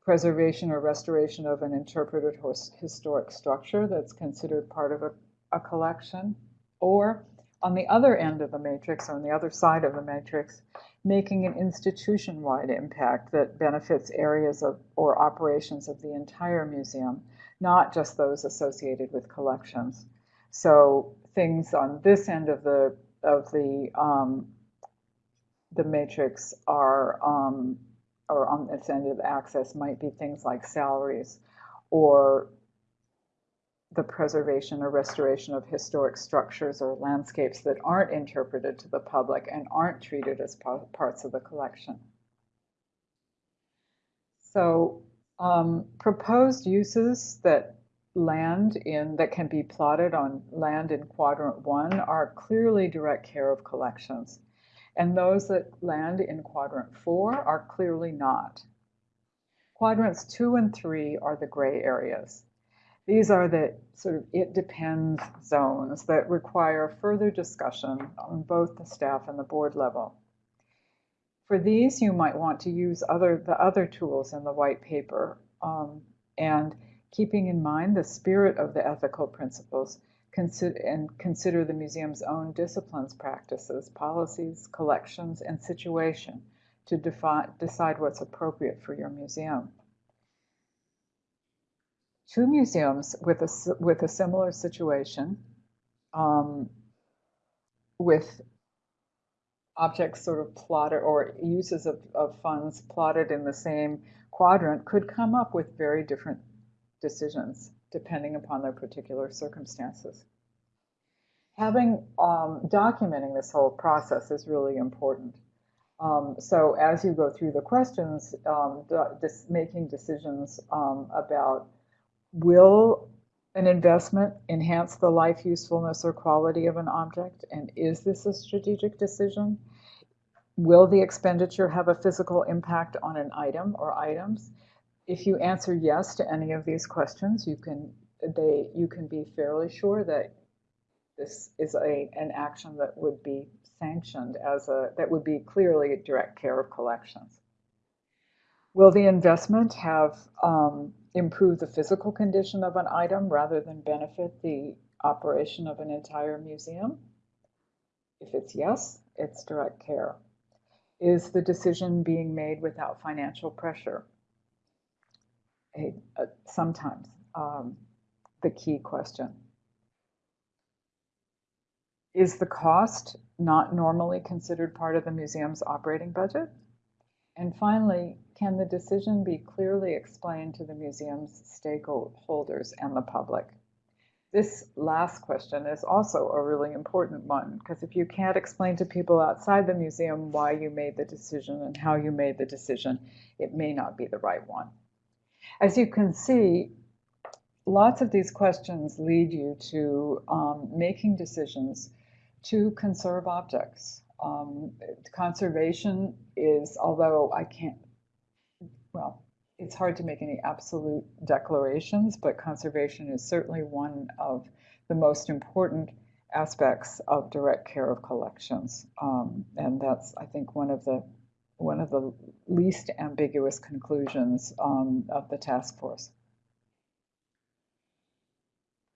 preservation or restoration of an interpreted historic structure that's considered part of a, a collection, or on the other end of the matrix, or on the other side of the matrix, making an institution-wide impact that benefits areas of or operations of the entire museum, not just those associated with collections. So things on this end of the of the um, the matrix are um, or on this end of access might be things like salaries or the preservation or restoration of historic structures or landscapes that aren't interpreted to the public and aren't treated as parts of the collection. So um, proposed uses that land in that can be plotted on land in quadrant one are clearly direct care of collections. And those that land in quadrant four are clearly not. Quadrants two and three are the gray areas. These are the sort of it depends zones that require further discussion on both the staff and the board level. For these, you might want to use other the other tools in the white paper um, and keeping in mind the spirit of the ethical principles consider, and consider the museum's own disciplines, practices, policies, collections, and situation to decide what's appropriate for your museum. Two museums with a, with a similar situation, um, with objects sort of plotted or uses of, of funds plotted in the same quadrant could come up with very different decisions depending upon their particular circumstances. Having um, documenting this whole process is really important. Um, so as you go through the questions, um, making decisions um, about will an investment enhance the life usefulness or quality of an object? And is this a strategic decision? Will the expenditure have a physical impact on an item or items? If you answer yes to any of these questions, you can they you can be fairly sure that this is a an action that would be sanctioned as a that would be clearly direct care of collections. Will the investment have um, improve the physical condition of an item rather than benefit the operation of an entire museum? If it's yes, it's direct care. Is the decision being made without financial pressure? A, sometimes um, the key question. Is the cost not normally considered part of the museum's operating budget? And finally, can the decision be clearly explained to the museum's stakeholders and the public? This last question is also a really important one because if you can't explain to people outside the museum why you made the decision and how you made the decision, it may not be the right one. As you can see, lots of these questions lead you to um, making decisions to conserve objects. Um, conservation is, although I can't well, it's hard to make any absolute declarations, but conservation is certainly one of the most important aspects of direct care of collections. Um, and that's, I think, one of the one of the least ambiguous conclusions um, of the task force.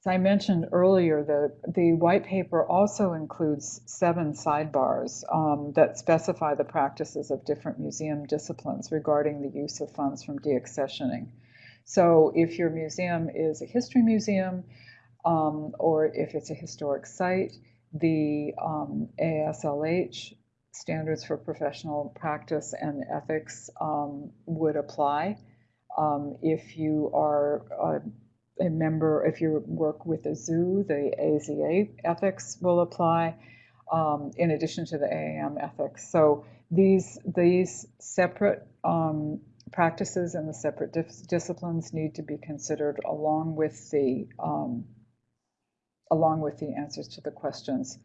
As I mentioned earlier, the, the white paper also includes seven sidebars um, that specify the practices of different museum disciplines regarding the use of funds from deaccessioning. So if your museum is a history museum, um, or if it's a historic site, the um, AASLH standards for professional practice and ethics um, would apply. Um, if you are uh, member, if you work with a zoo, the AZA ethics will apply um, in addition to the AAM ethics. So these, these separate um, practices and the separate dis disciplines need to be considered along with the um, along with the answers to the questions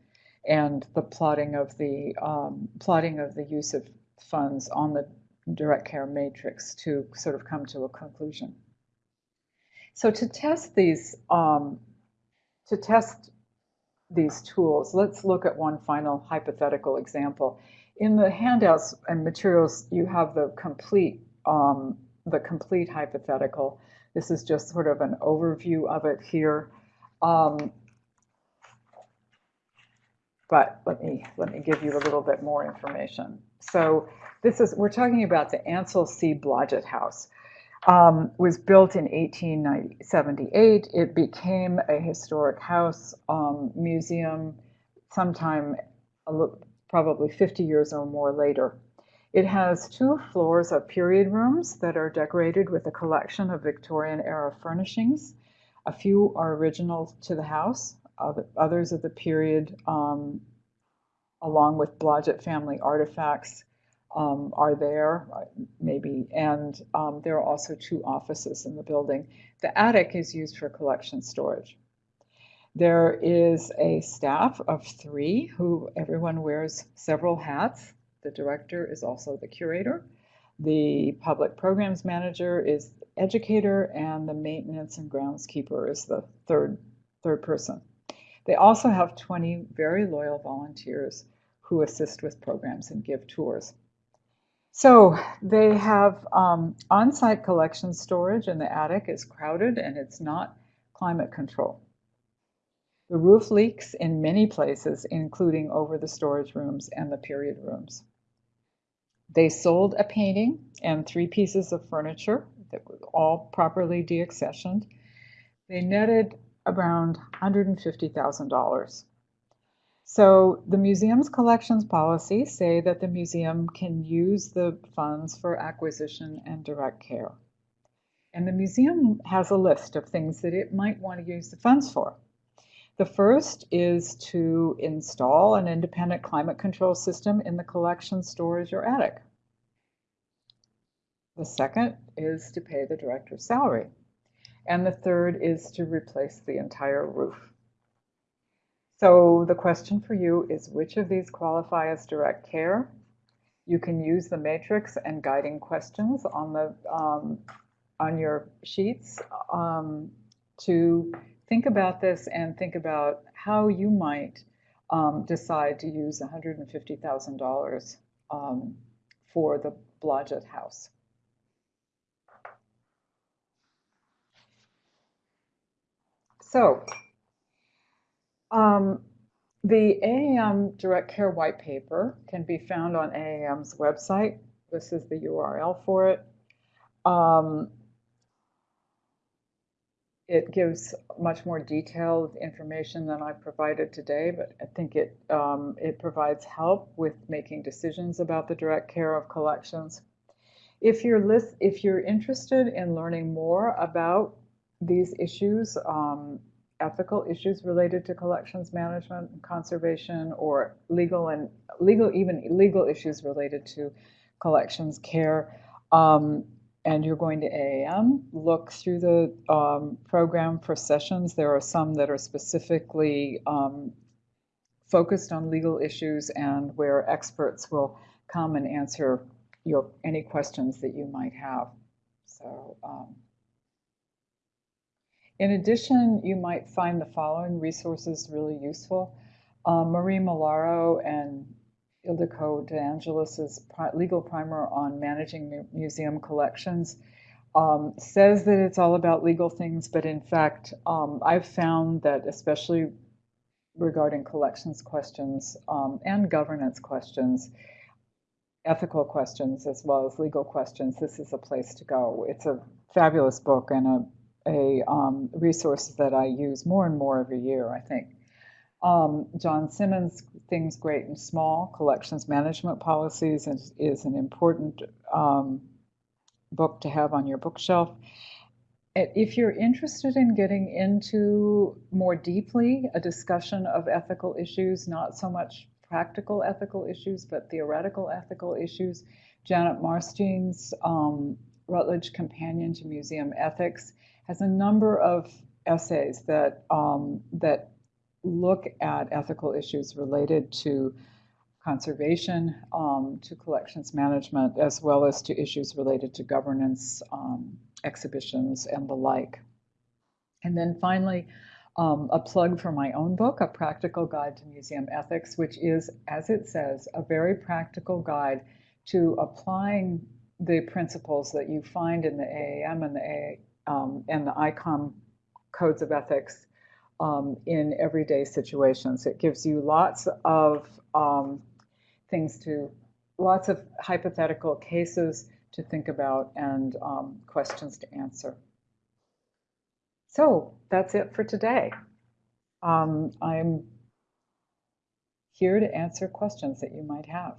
and the plotting of the um, plotting of the use of funds on the direct care matrix to sort of come to a conclusion. So to test these, um, to test these tools, let's look at one final hypothetical example. In the handouts and materials, you have the complete, um, the complete hypothetical. This is just sort of an overview of it here. Um, but let me let me give you a little bit more information. So this is we're talking about the Ansel C. Blodgett House um, was built in 1878. It became a historic house um, museum sometime probably 50 years or more later. It has two floors of period rooms that are decorated with a collection of Victorian era furnishings. A few are original to the house, others of the period, um, along with Blodgett family artifacts um, are there, uh, maybe, and um, there are also two offices in the building. The attic is used for collection storage. There is a staff of three who everyone wears several hats. The director is also the curator. The public programs manager is educator, and the maintenance and groundskeeper is the third, third person. They also have 20 very loyal volunteers who assist with programs and give tours. So they have um, on-site collection storage and the attic is crowded and it's not climate control. The roof leaks in many places, including over the storage rooms and the period rooms. They sold a painting and three pieces of furniture that were all properly deaccessioned. They netted around $150,000. So the museum's collections policy say that the museum can use the funds for acquisition and direct care. And the museum has a list of things that it might want to use the funds for. The first is to install an independent climate control system in the collection storage or attic. The second is to pay the director's salary. And the third is to replace the entire roof. So the question for you is which of these qualify as direct care? You can use the matrix and guiding questions on the um, on your sheets um, to think about this and think about how you might um, decide to use $150,000 um, for the Blodgett House. So um, the AAM Direct Care White Paper can be found on AAM's website. This is the URL for it. Um, it gives much more detailed information than I provided today, but I think it um, it provides help with making decisions about the direct care of collections. If you're list, if you're interested in learning more about these issues, um, ethical issues related to collections management and conservation or legal and legal even legal issues related to collections care um, and you're going to AAM, look through the um, program for sessions. There are some that are specifically um, focused on legal issues and where experts will come and answer your any questions that you might have. So um, in addition, you might find the following resources really useful. Uh, Marie Malaro and Ildiko De Angelis' legal primer on managing museum collections um, says that it's all about legal things, but in fact, um, I've found that especially regarding collections questions um, and governance questions, ethical questions as well as legal questions, this is a place to go. It's a fabulous book and a a um, resource that I use more and more every year, I think. Um, John Simmons' Things Great and Small, Collections Management Policies is, is an important um, book to have on your bookshelf. If you're interested in getting into more deeply a discussion of ethical issues, not so much practical ethical issues, but theoretical ethical issues, Janet Marstine's um, Routledge Companion to Museum Ethics has a number of essays that um, that look at ethical issues related to conservation, um, to collections management, as well as to issues related to governance, um, exhibitions, and the like. And then finally, um, a plug for my own book, A Practical Guide to Museum Ethics, which is, as it says, a very practical guide to applying the principles that you find in the AAM and the um, and the ICOM codes of ethics um, in everyday situations. It gives you lots of um, things to, lots of hypothetical cases to think about and um, questions to answer. So that's it for today. Um, I'm here to answer questions that you might have.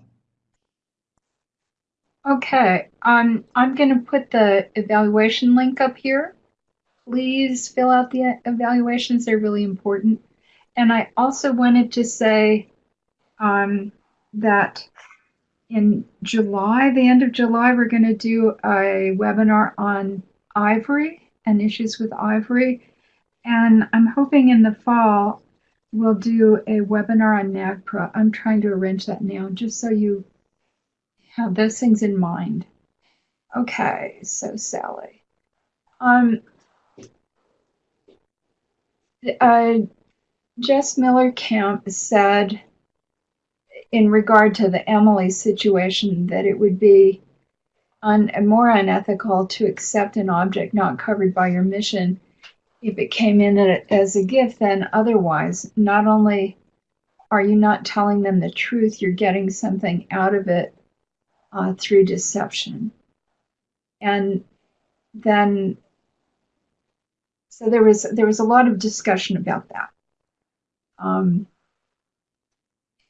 Okay, um, I'm going to put the evaluation link up here. Please fill out the evaluations, they're really important. And I also wanted to say um, that in July, the end of July, we're going to do a webinar on ivory and issues with ivory. And I'm hoping in the fall we'll do a webinar on NAGPRA. I'm trying to arrange that now just so you have those things in mind. Okay, so Sally. Um, uh, Jess Miller Camp said in regard to the Emily situation that it would be un, more unethical to accept an object not covered by your mission if it came in as a gift than otherwise. Not only are you not telling them the truth, you're getting something out of it uh, through deception. And then, so there was there was a lot of discussion about that. Um,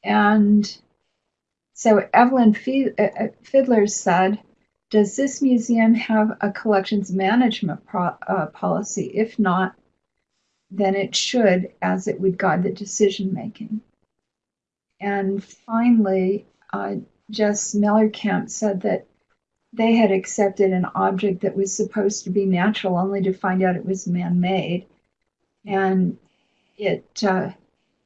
And so Evelyn uh, uh, Fiedler said, Does this museum have a collections management pro- uh, policy? If not, then it should, as it would guide the decision making. And finally, uh, Jess Mellerkamp said that they had accepted an object that was supposed to be natural only to find out it was man made. And it, uh,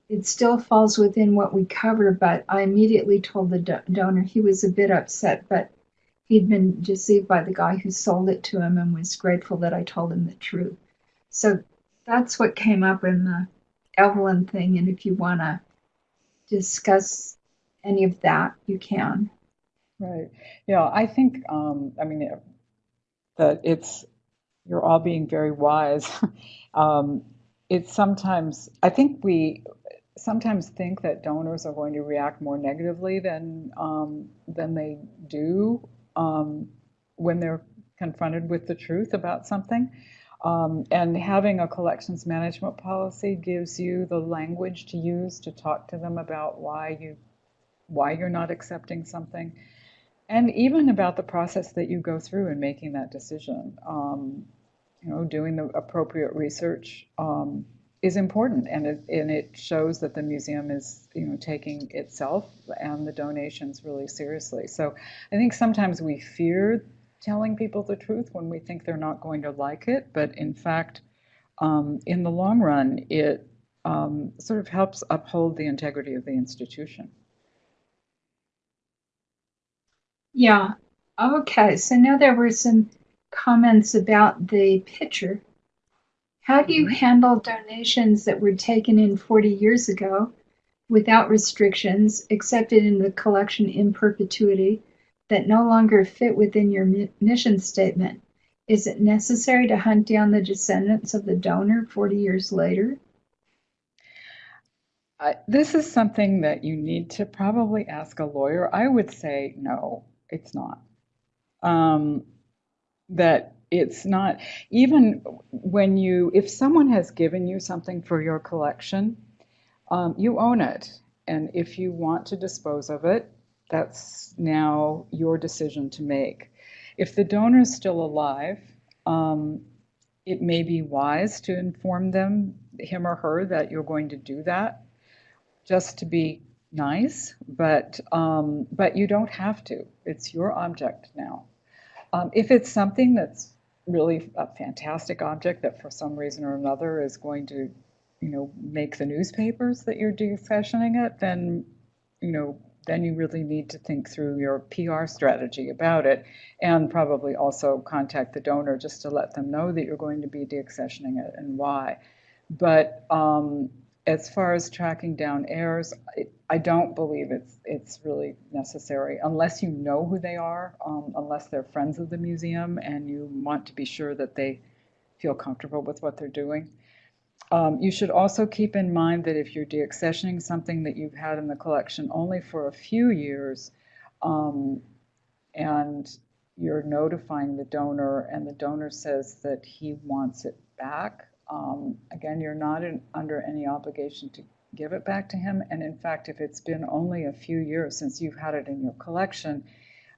it still falls within what we cover, but I immediately told the do- donor he was a bit upset, but he'd been deceived by the guy who sold it to him and was grateful that I told him the truth. So that's what came up in the Evelyn thing. And if you want to discuss any of that, you can. Right. Yeah, I think, um, I mean, that it's, you're all being very wise. um, it's sometimes, I think we sometimes think that donors are going to react more negatively than, um, than they do um, when they're confronted with the truth about something. Um, and having a collections management policy gives you the language to use to talk to them about why you why you're not accepting something and even about the process that you go through in making that decision. Um, you know, doing the appropriate research um, is important, and it and it shows that the museum is you know taking itself and the donations really seriously. So I think sometimes we fear telling people the truth when we think they're not going to like it, but in fact, um, in the long run, it um, sort of helps uphold the integrity of the institution. Yeah. Okay. So now there were some comments about the picture. How do you mm-hmm. handle donations that were taken in 40 years ago without restrictions, accepted in the collection in perpetuity, that no longer fit within your mission statement? Is it necessary to hunt down the descendants of the donor 40 years later? I, this is something that you need to probably ask a lawyer. I would say no, it's not. Um, that it's not, even when you, if someone has given you something for your collection, um, you own it. And if you want to dispose of it, that's now your decision to make. If the donor is still alive, um, it may be wise to inform them, him or her, that you're going to do that just to be nice, but um, but you don't have to. It's your object now. Um, if it's something that's really a fantastic object that for some reason or another is going to, you know, make the newspapers that you're deaccessioning it, then, you know, then you really need to think through your PR strategy about it and probably also contact the donor just to let them know that you're going to be deaccessioning it and why. But um, as far as tracking down heirs, I, I, don't believe it's it's really necessary unless you know who they are, um, unless they're friends of the museum and you want to be sure that they feel comfortable with what they're doing. Um, you should also keep in mind that if you're deaccessioning something that you've had in the collection only for a few years, um, and you're notifying the donor, and the donor says that he wants it back, um, again, you're not in, under any obligation to give it back to him. And in fact, if it's been only a few years since you've had it in your collection,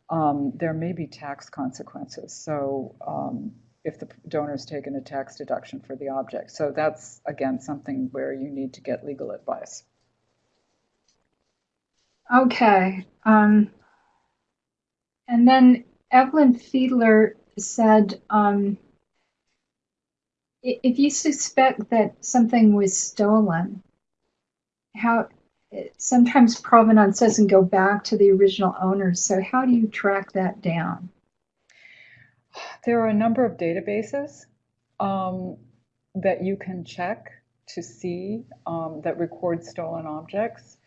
um, there may be tax consequences. So um, if the donor's taken a tax deduction for the object. So that's, again, something where you need to get legal advice. Okay. Um, and then Evelyn Fiedler said, um, if you suspect that something was stolen, how sometimes provenance doesn't go back to the original owners. So how do you track that down? There are a number of databases um, that you can check to see um, that record stolen objects.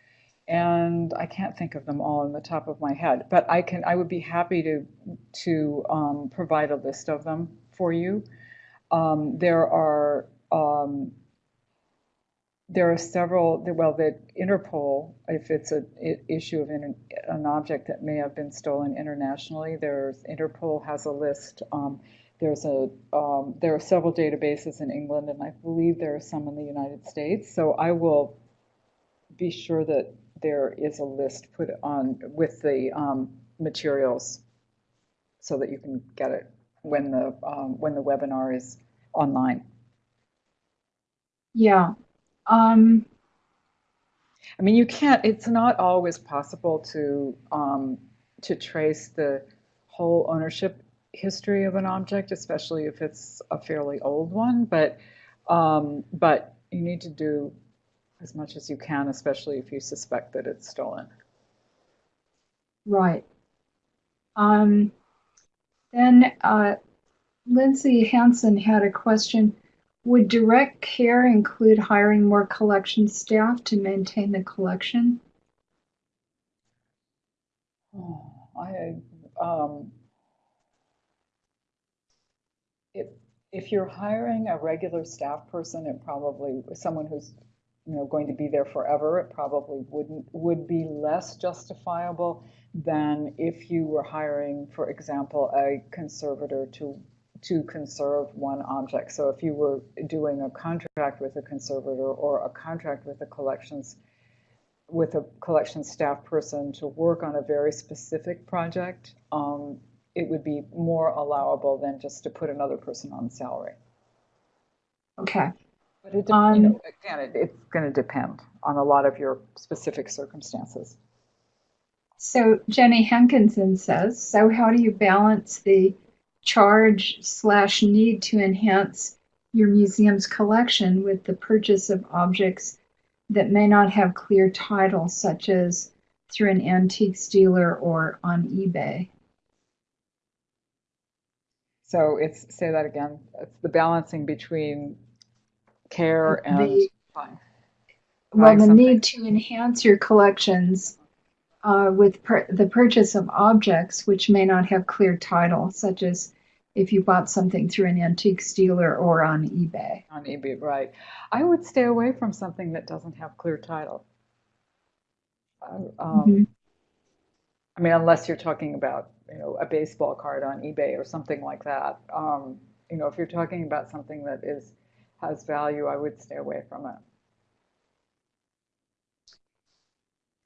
And I can't think of them all in the top of my head, but I can. I would be happy to to um, provide a list of them for you. Um, there are um, there are several. Well, the Interpol, if it's an issue of an, an object that may have been stolen internationally, there's Interpol has a list. Um, there's a um, there are several databases in England, and I believe there are some in the United States. So I will be sure that there is a list put on with the um, materials so that you can get it when the, um, when the webinar is online. Yeah. Um, I mean, you can't, it's not always possible to, um, to trace the whole ownership history of an object, especially if it's a fairly old one, but, um, but you need to do as much as you can, especially if you suspect that it's stolen. right. Um, then uh, Lindsay Hansen had a question. Would direct care include hiring more collection staff to maintain the collection? Oh, I, um, if, if you're hiring a regular staff person, it probably, someone who's, you know, going to be there forever, it probably wouldn't, would be less justifiable than if you were hiring, for example, a conservator to, to conserve one object. So if you were doing a contract with a conservator or a contract with a collections with a collection staff person to work on a very specific project, um, it would be more allowable than just to put another person on salary. Okay. But it, Um, you know, again, it, it's going to depend on a lot of your specific circumstances. So Jenny Hankinson says, so how do you balance the charge slash need to enhance your museum's collection with the purchase of objects that may not have clear title, such as through an antiques dealer or on eBay? So it's say that again. It's the balancing between care and The- fine. Well, the something. need to enhance your collections uh, with per- the purchase of objects which may not have clear title, such as if you bought something through an antiques dealer or on eBay. on eBay, right? I would stay away from something that doesn't have clear title. Uh, um, Mhm. I mean, unless you're talking about, you know, a baseball card on eBay or something like that. Um, you know, if you're talking about something that is has value, I would stay away from it.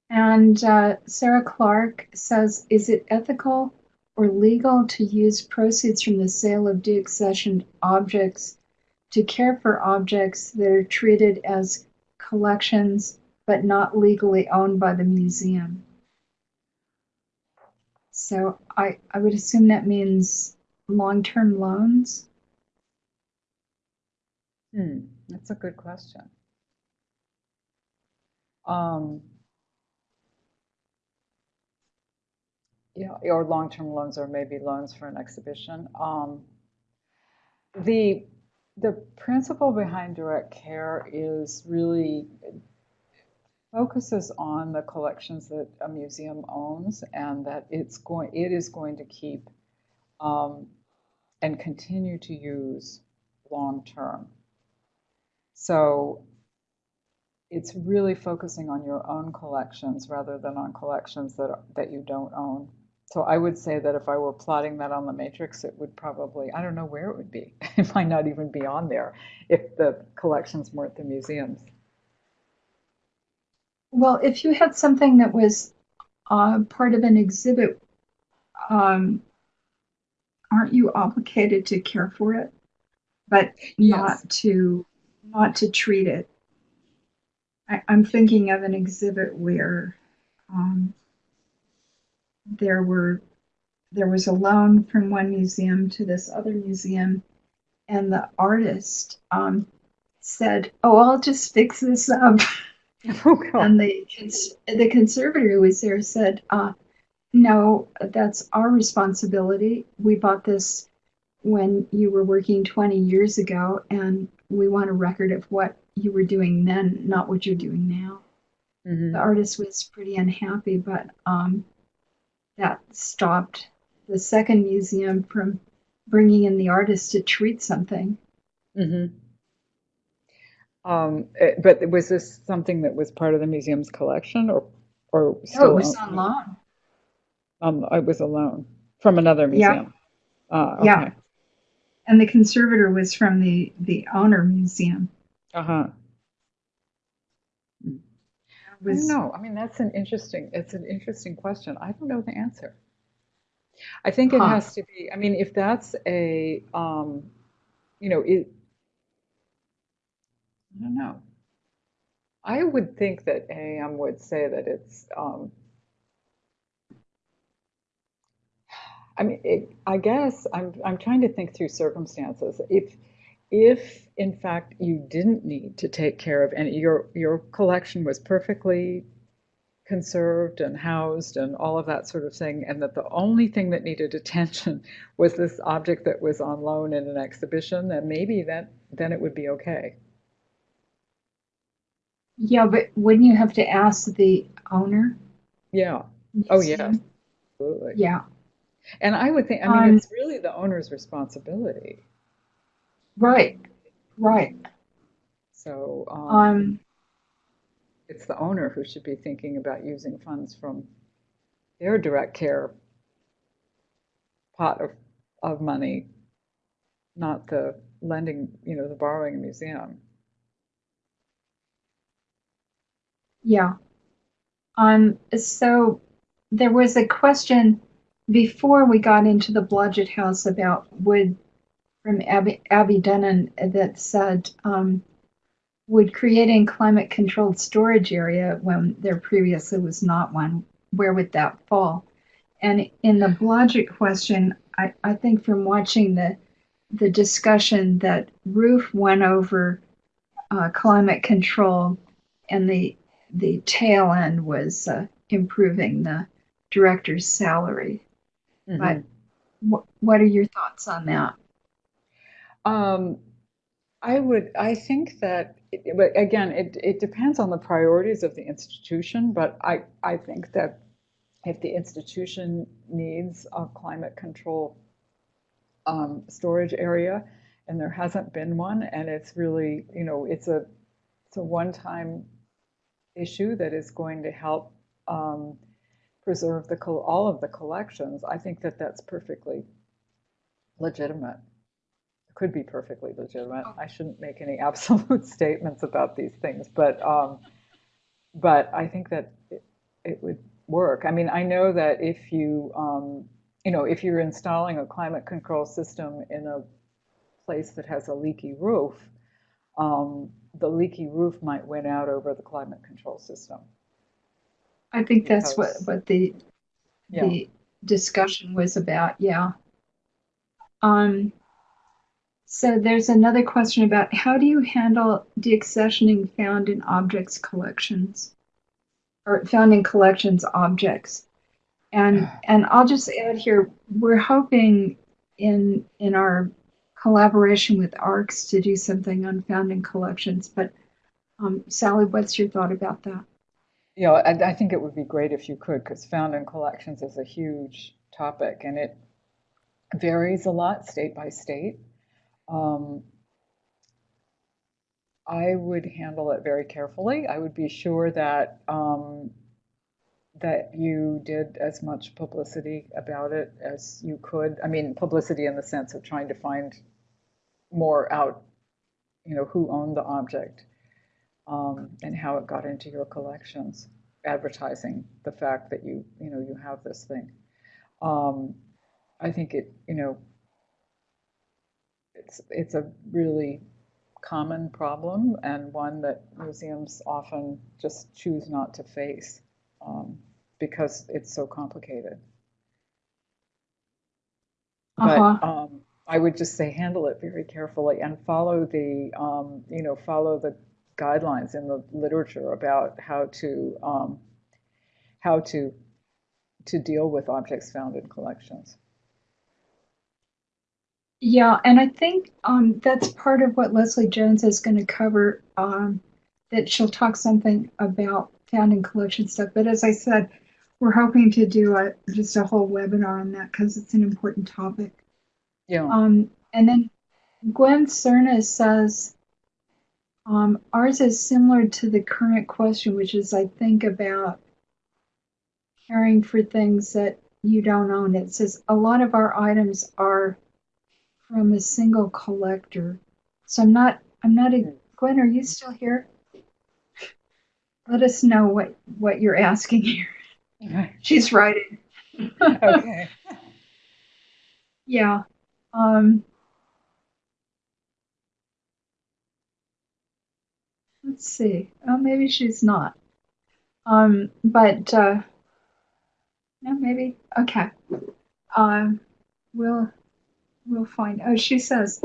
And uh, Sarah Clark says, is it ethical or legal to use proceeds from the sale of deaccessioned objects to care for objects that are treated as collections but not legally owned by the museum? So I, I would assume that means long-term loans. Hmm, that's a good question. Um, yeah, or long-term loans, or maybe loans for an exhibition. Um, the the principle behind direct care is really focuses on the collections that a museum owns, and that it's going it is going to keep um, and continue to use long term. So it's really focusing on your own collections rather than on collections that, that you don't own. So I would say that if I were plotting that on the matrix, it would probably, I don't know where it would be. It might not even be on there if the collections weren't the museums. Well, if you had something that was uh, part of an exhibit, um, aren't you obligated to care for it, but not to not to treat it? I, I'm thinking of an exhibit where um, there were there was a loan from one museum to this other museum, and the artist um, said, "Oh, I'll just fix this up." Oh. And the cons- the conservator who was there said, uh, "No, that's our responsibility. We bought this when you were working 20 years ago, and we want a record of what you were doing then, not what you're doing now." Mhm. The artist was pretty unhappy, but um, that stopped the second museum from bringing in the artist to treat something. Mhm. Um, eh, but was this something that was part of the museum's collection or, or No, it was on loan. Um, it was a loan from another Yeah. museum. Ah, Yeah. And the conservator was from the, the owner museum. Uh-huh. I was don't. I mean, that's an interesting, it's an interesting question. I don't know the answer. I think it huh. has to be, I mean, if that's a, um, you know, it, I don't know. I would think that AM would say that it's, um, I mean, it, I guess I'm I'm trying to think through circumstances. If if in fact you didn't need to take care of any, your your collection was perfectly conserved and housed and all of that sort of thing, and that the only thing that needed attention was this object that was on loan in an exhibition, then maybe that then it would be okay. yeah, but wouldn't you have to ask the owner? Yeah. Oh, yeah absolutely. Yeah. And I would think, I mean, Um, it's really the owner's responsibility. Right. Right. So um, Um, it's the owner who should be thinking about using funds from their direct care pot of, of money, not the lending, you know, the borrowing museum. yeah. Um, so there was a question before we got into the Blodgett House about would from Abby, Abby Dunnan that said, um, would creating climate controlled storage area when there previously was not one, where would that fall? And in the Blodgett question, I, I think from watching the the discussion that Roof went over uh, climate control and the the tail end was uh, improving the director's salary. But wh- what are your thoughts on that? Um, I would, I think that, but again, it, it depends on the priorities of the institution, but I, I think that if the institution needs a climate control um, storage area, and there hasn't been one, and it's really, you know, it's a, it's a one-time issue that is going to help um, preserve the, all of the collections, I think that that's perfectly legitimate could be perfectly legitimate. I shouldn't make any absolute statements about these things, but um, but I think that it, it would work. I mean, I know that if you um, you know if you're installing a climate control system in a place that has a leaky roof, um, the leaky roof might win out over the climate control system. I think that's what, what the Yeah. the discussion was about. Yeah. Um, so there's another question about how do you handle deaccessioning found in objects collections or found in collections objects? And and I'll just add here, we're hoping in in our collaboration with ARCS to do something on found in collections. But um, Sally, what's your thought about that? You know, I, I think it would be great if you could, because found in collections is a huge topic and it varies a lot state by state. Um, I would handle it very carefully. I would be sure that um, that you did as much publicity about it as you could. I mean, publicity in the sense of trying to find more out, you know, who owned the object um, and how it got into your collections, advertising the fact that you, you know, you have this thing. Um, I think it, you know, it's it's a really common problem and one that museums often just choose not to face um, because it's so complicated. But Uh-huh. um, I would just say handle it very carefully and follow the, um, you know, follow the guidelines in the literature about how to um, how to to deal with objects found in collections. Yeah, and I think um, that's part of what Leslie Jones is going to cover. Um, that she'll talk something about found in collection stuff. But as I said, we're hoping to do a, just a whole webinar on that because it's an important topic. Yeah. Um, and then Gwen Cerna says um, ours is similar to the current question, which is I think about caring for things that you don't own. It says a lot of our items are from a single collector. So I'm not, I'm not, a, Gwen, are you still here? let us know what, what you're asking here. She's writing. Okay. Yeah. Um, let's see. Oh, maybe she's not. Um, but uh, no, maybe. Okay. Um, we'll we'll find. Oh, she says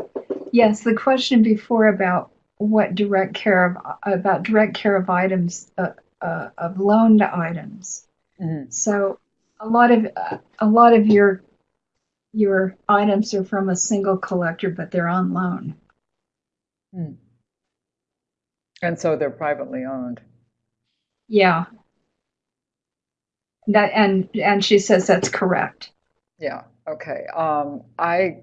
yes. The question before about what direct care of about direct care of items uh, uh, of loaned items. Mhm. So a lot of uh, a lot of your your items are from a single collector, but they're on loan. And so they're privately owned. Yeah. That and and she says that's correct. Yeah, okay. Um, I,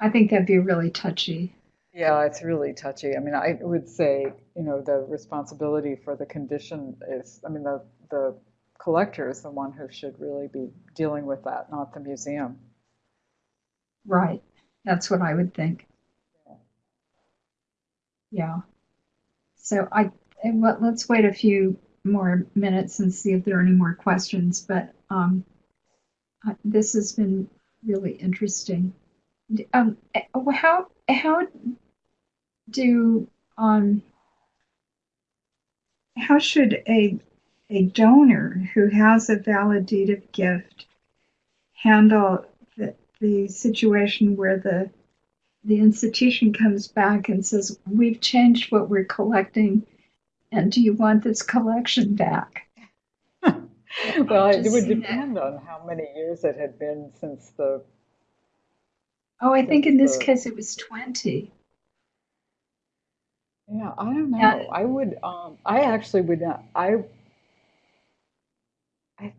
I think that'd be really touchy. yeah, it's really touchy. I mean, I would say, you know, the responsibility for the condition is, I mean, the, the collector is the one who should really be dealing with that, not the museum. Right. That's what I would think. Yeah. So I let's wait a few more minutes and see if there are any more questions. But um, this has been really interesting. Um, eh, how how do um how should a a donor who has a validative gift handle the, the situation where the the institution comes back and says, We've changed what we're collecting, and do you want this collection back? Well, it would seen that. depend on how many years it had been since the, Oh, I think in this the- case it was 20. yeah, I don't know. Yeah. I would, um, I actually would not, I, I,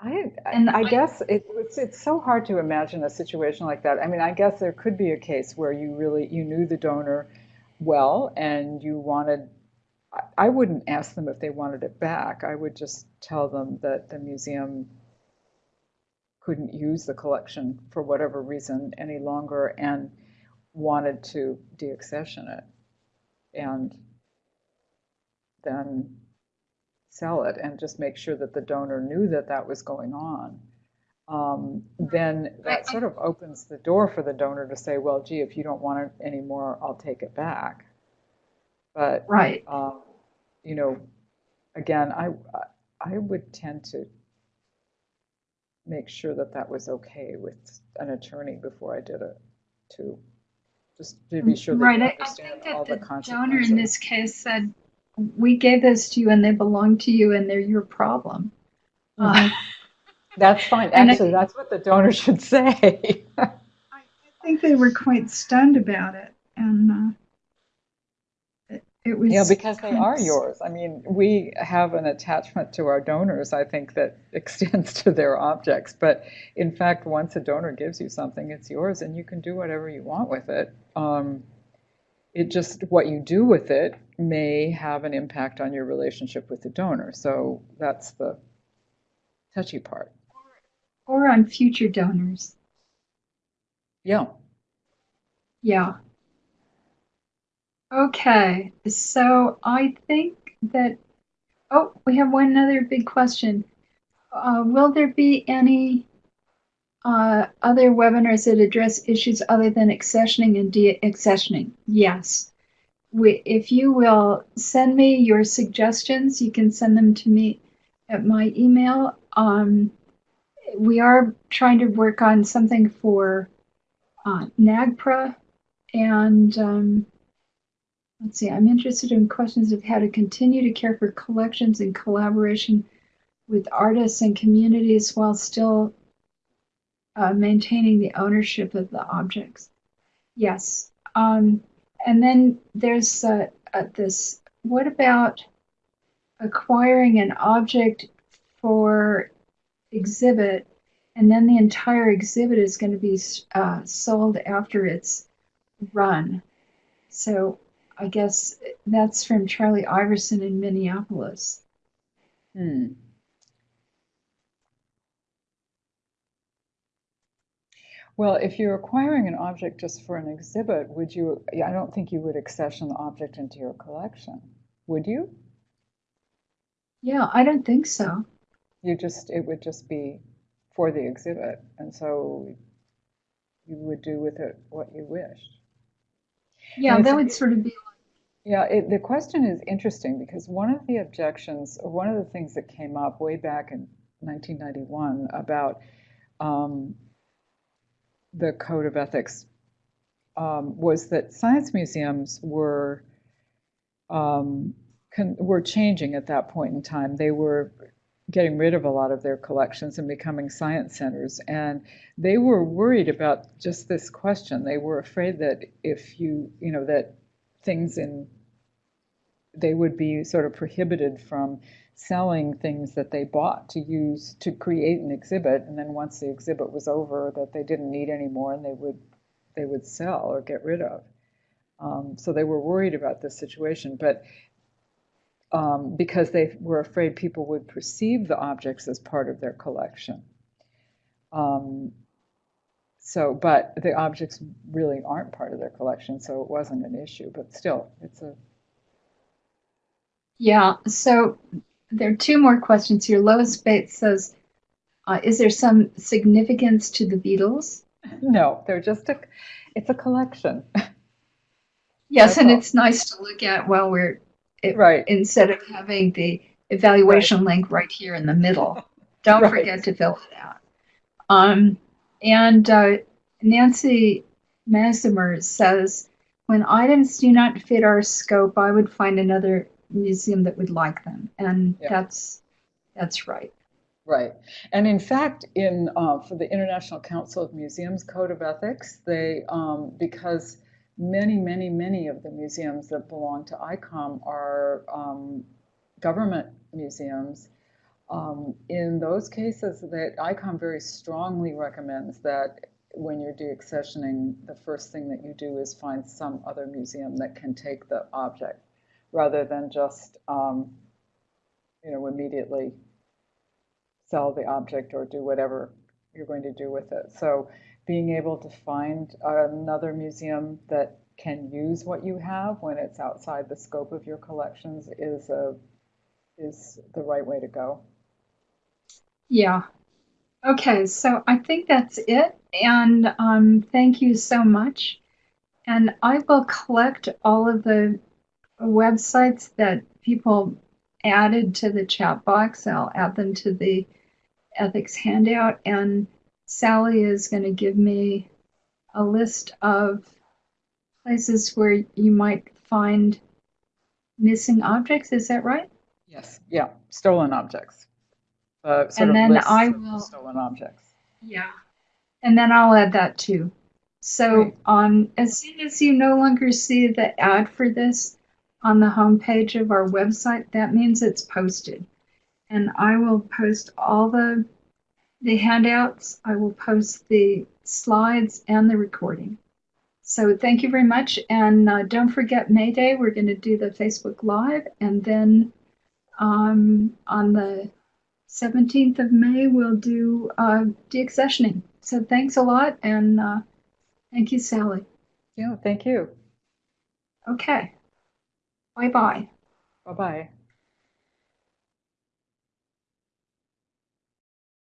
I, And I I- guess it, it's, it's so hard to imagine a situation like that. I mean, I guess there could be a case where you really, you knew the donor well and you wanted, I, wouldn't ask them if they wanted it back. I would just tell them that the museum couldn't use the collection for whatever reason any longer and wanted to deaccession it and then sell it and just make sure that the donor knew that that was going on. Um, then that sort of opens the door for the donor to say, well, gee, if you don't want it anymore, I'll take it back. But Right. um, you know, again, I, I would tend to make sure that that was okay with an attorney before I did it, too. Just to be sure that right. I, I think that the the donor in this case said, We gave those to you and they belong to you and they're your problem. Uh, That's fine. And I- Actually, that's what the donor should say. I think they were quite stunned about it. And uh, it, was. Yeah, because they are yours. I mean, we have an attachment to our donors, I think, that extends to their objects. But in fact, once a donor gives you something, it's yours and you can do whatever you want with it. Um, it just, what you do with it may have an impact on your relationship with the donor. So that's the touchy part. Or on future donors. Yeah. Yeah. Okay, so I think that, oh, we have one other big question. Uh, will there be any uh, other webinars that address issues other than accessioning and de-accessioning? Yes. We, if you will send me your suggestions, you can send them to me at my email. Um, we are trying to work on something for uh, NAGPRA and um, let's see, I'm interested in questions of how to continue to care for collections in collaboration with artists and communities while still uh, maintaining the ownership of the objects. Yes. Um, and then there's uh, uh, this what about acquiring an object for exhibit and then the entire exhibit is going to be uh, sold after it's run. So I guess that's from Charlie Iverson in Minneapolis. Hmm. Well, if you're acquiring an object just for an exhibit, would you, I don't think you would accession the object into your collection, would you? Yeah, I don't think so. You just, it would just be for the exhibit, and so you would do with it what you wished. Yeah, that would sort of be Yeah, it, the question is interesting because one of the objections, or one of the things that came up way back in 1991 about um, the code of ethics um, was that science museums were um, were changing at that point in time. They were getting rid of a lot of their collections and becoming science centers, and they were worried about just this question. They were afraid that if you, you know, that things in they would be sort of prohibited from selling things that they bought to use to create an exhibit. And then once the exhibit was over that they didn't need anymore and they would they would sell or get rid of. Um, so they were worried about this situation. But um, because they were afraid people would perceive the objects as part of their collection um, so but the objects really aren't part of their collection so it wasn't an issue but still it's a Yeah, so there are two more questions here. Lois Bates says, uh, is there some significance to the Beatles? No, they're just a, it's a collection. Yes, That's and all. it's nice to look at while we're, it- Right. instead of having the evaluation link right here in the middle. Don't Right. forget to fill it out. Um, and uh, Nancy Massimer says, when items do not fit our scope, I would find another museum that would like them. And Yeah. that's, that's right. Right. And in fact, in uh, for the International Council of Museums Code of Ethics, they um, because many, many, many of the museums that belong to ICOM are um, government museums. Um, in those cases, that ICOM very strongly recommends that when you're deaccessioning, the first thing that you do is find some other museum that can take the object, rather than just um, you know immediately sell the object or do whatever you're going to do with it. So being able to find another museum that can use what you have when it's outside the scope of your collections is a is the right way to go. Yeah. Okay, so I think that's it. And um, thank you so much. And I will collect all of the websites that people added to the chat box. I'll add them to the ethics handout. And Sally is going to give me a list of places where you might find missing objects. Is that right? Yes. Yeah. Stolen objects. Uh, sort And of then I will- stolen objects. Yeah. And then I'll add that too. So Great. um, as soon as you no longer see the ad for this on the homepage of our website, that means it's posted. And I will post all the the handouts. I will post the slides and the recording. So thank you very much. And uh, don't forget May Day, we're going to do the Facebook Live. And then um, on the 17th of May, we'll do uh, deaccessioning. So thanks a lot, and uh, thank you, Sally. Yeah. Thank you. Okay. Bye bye. Bye bye.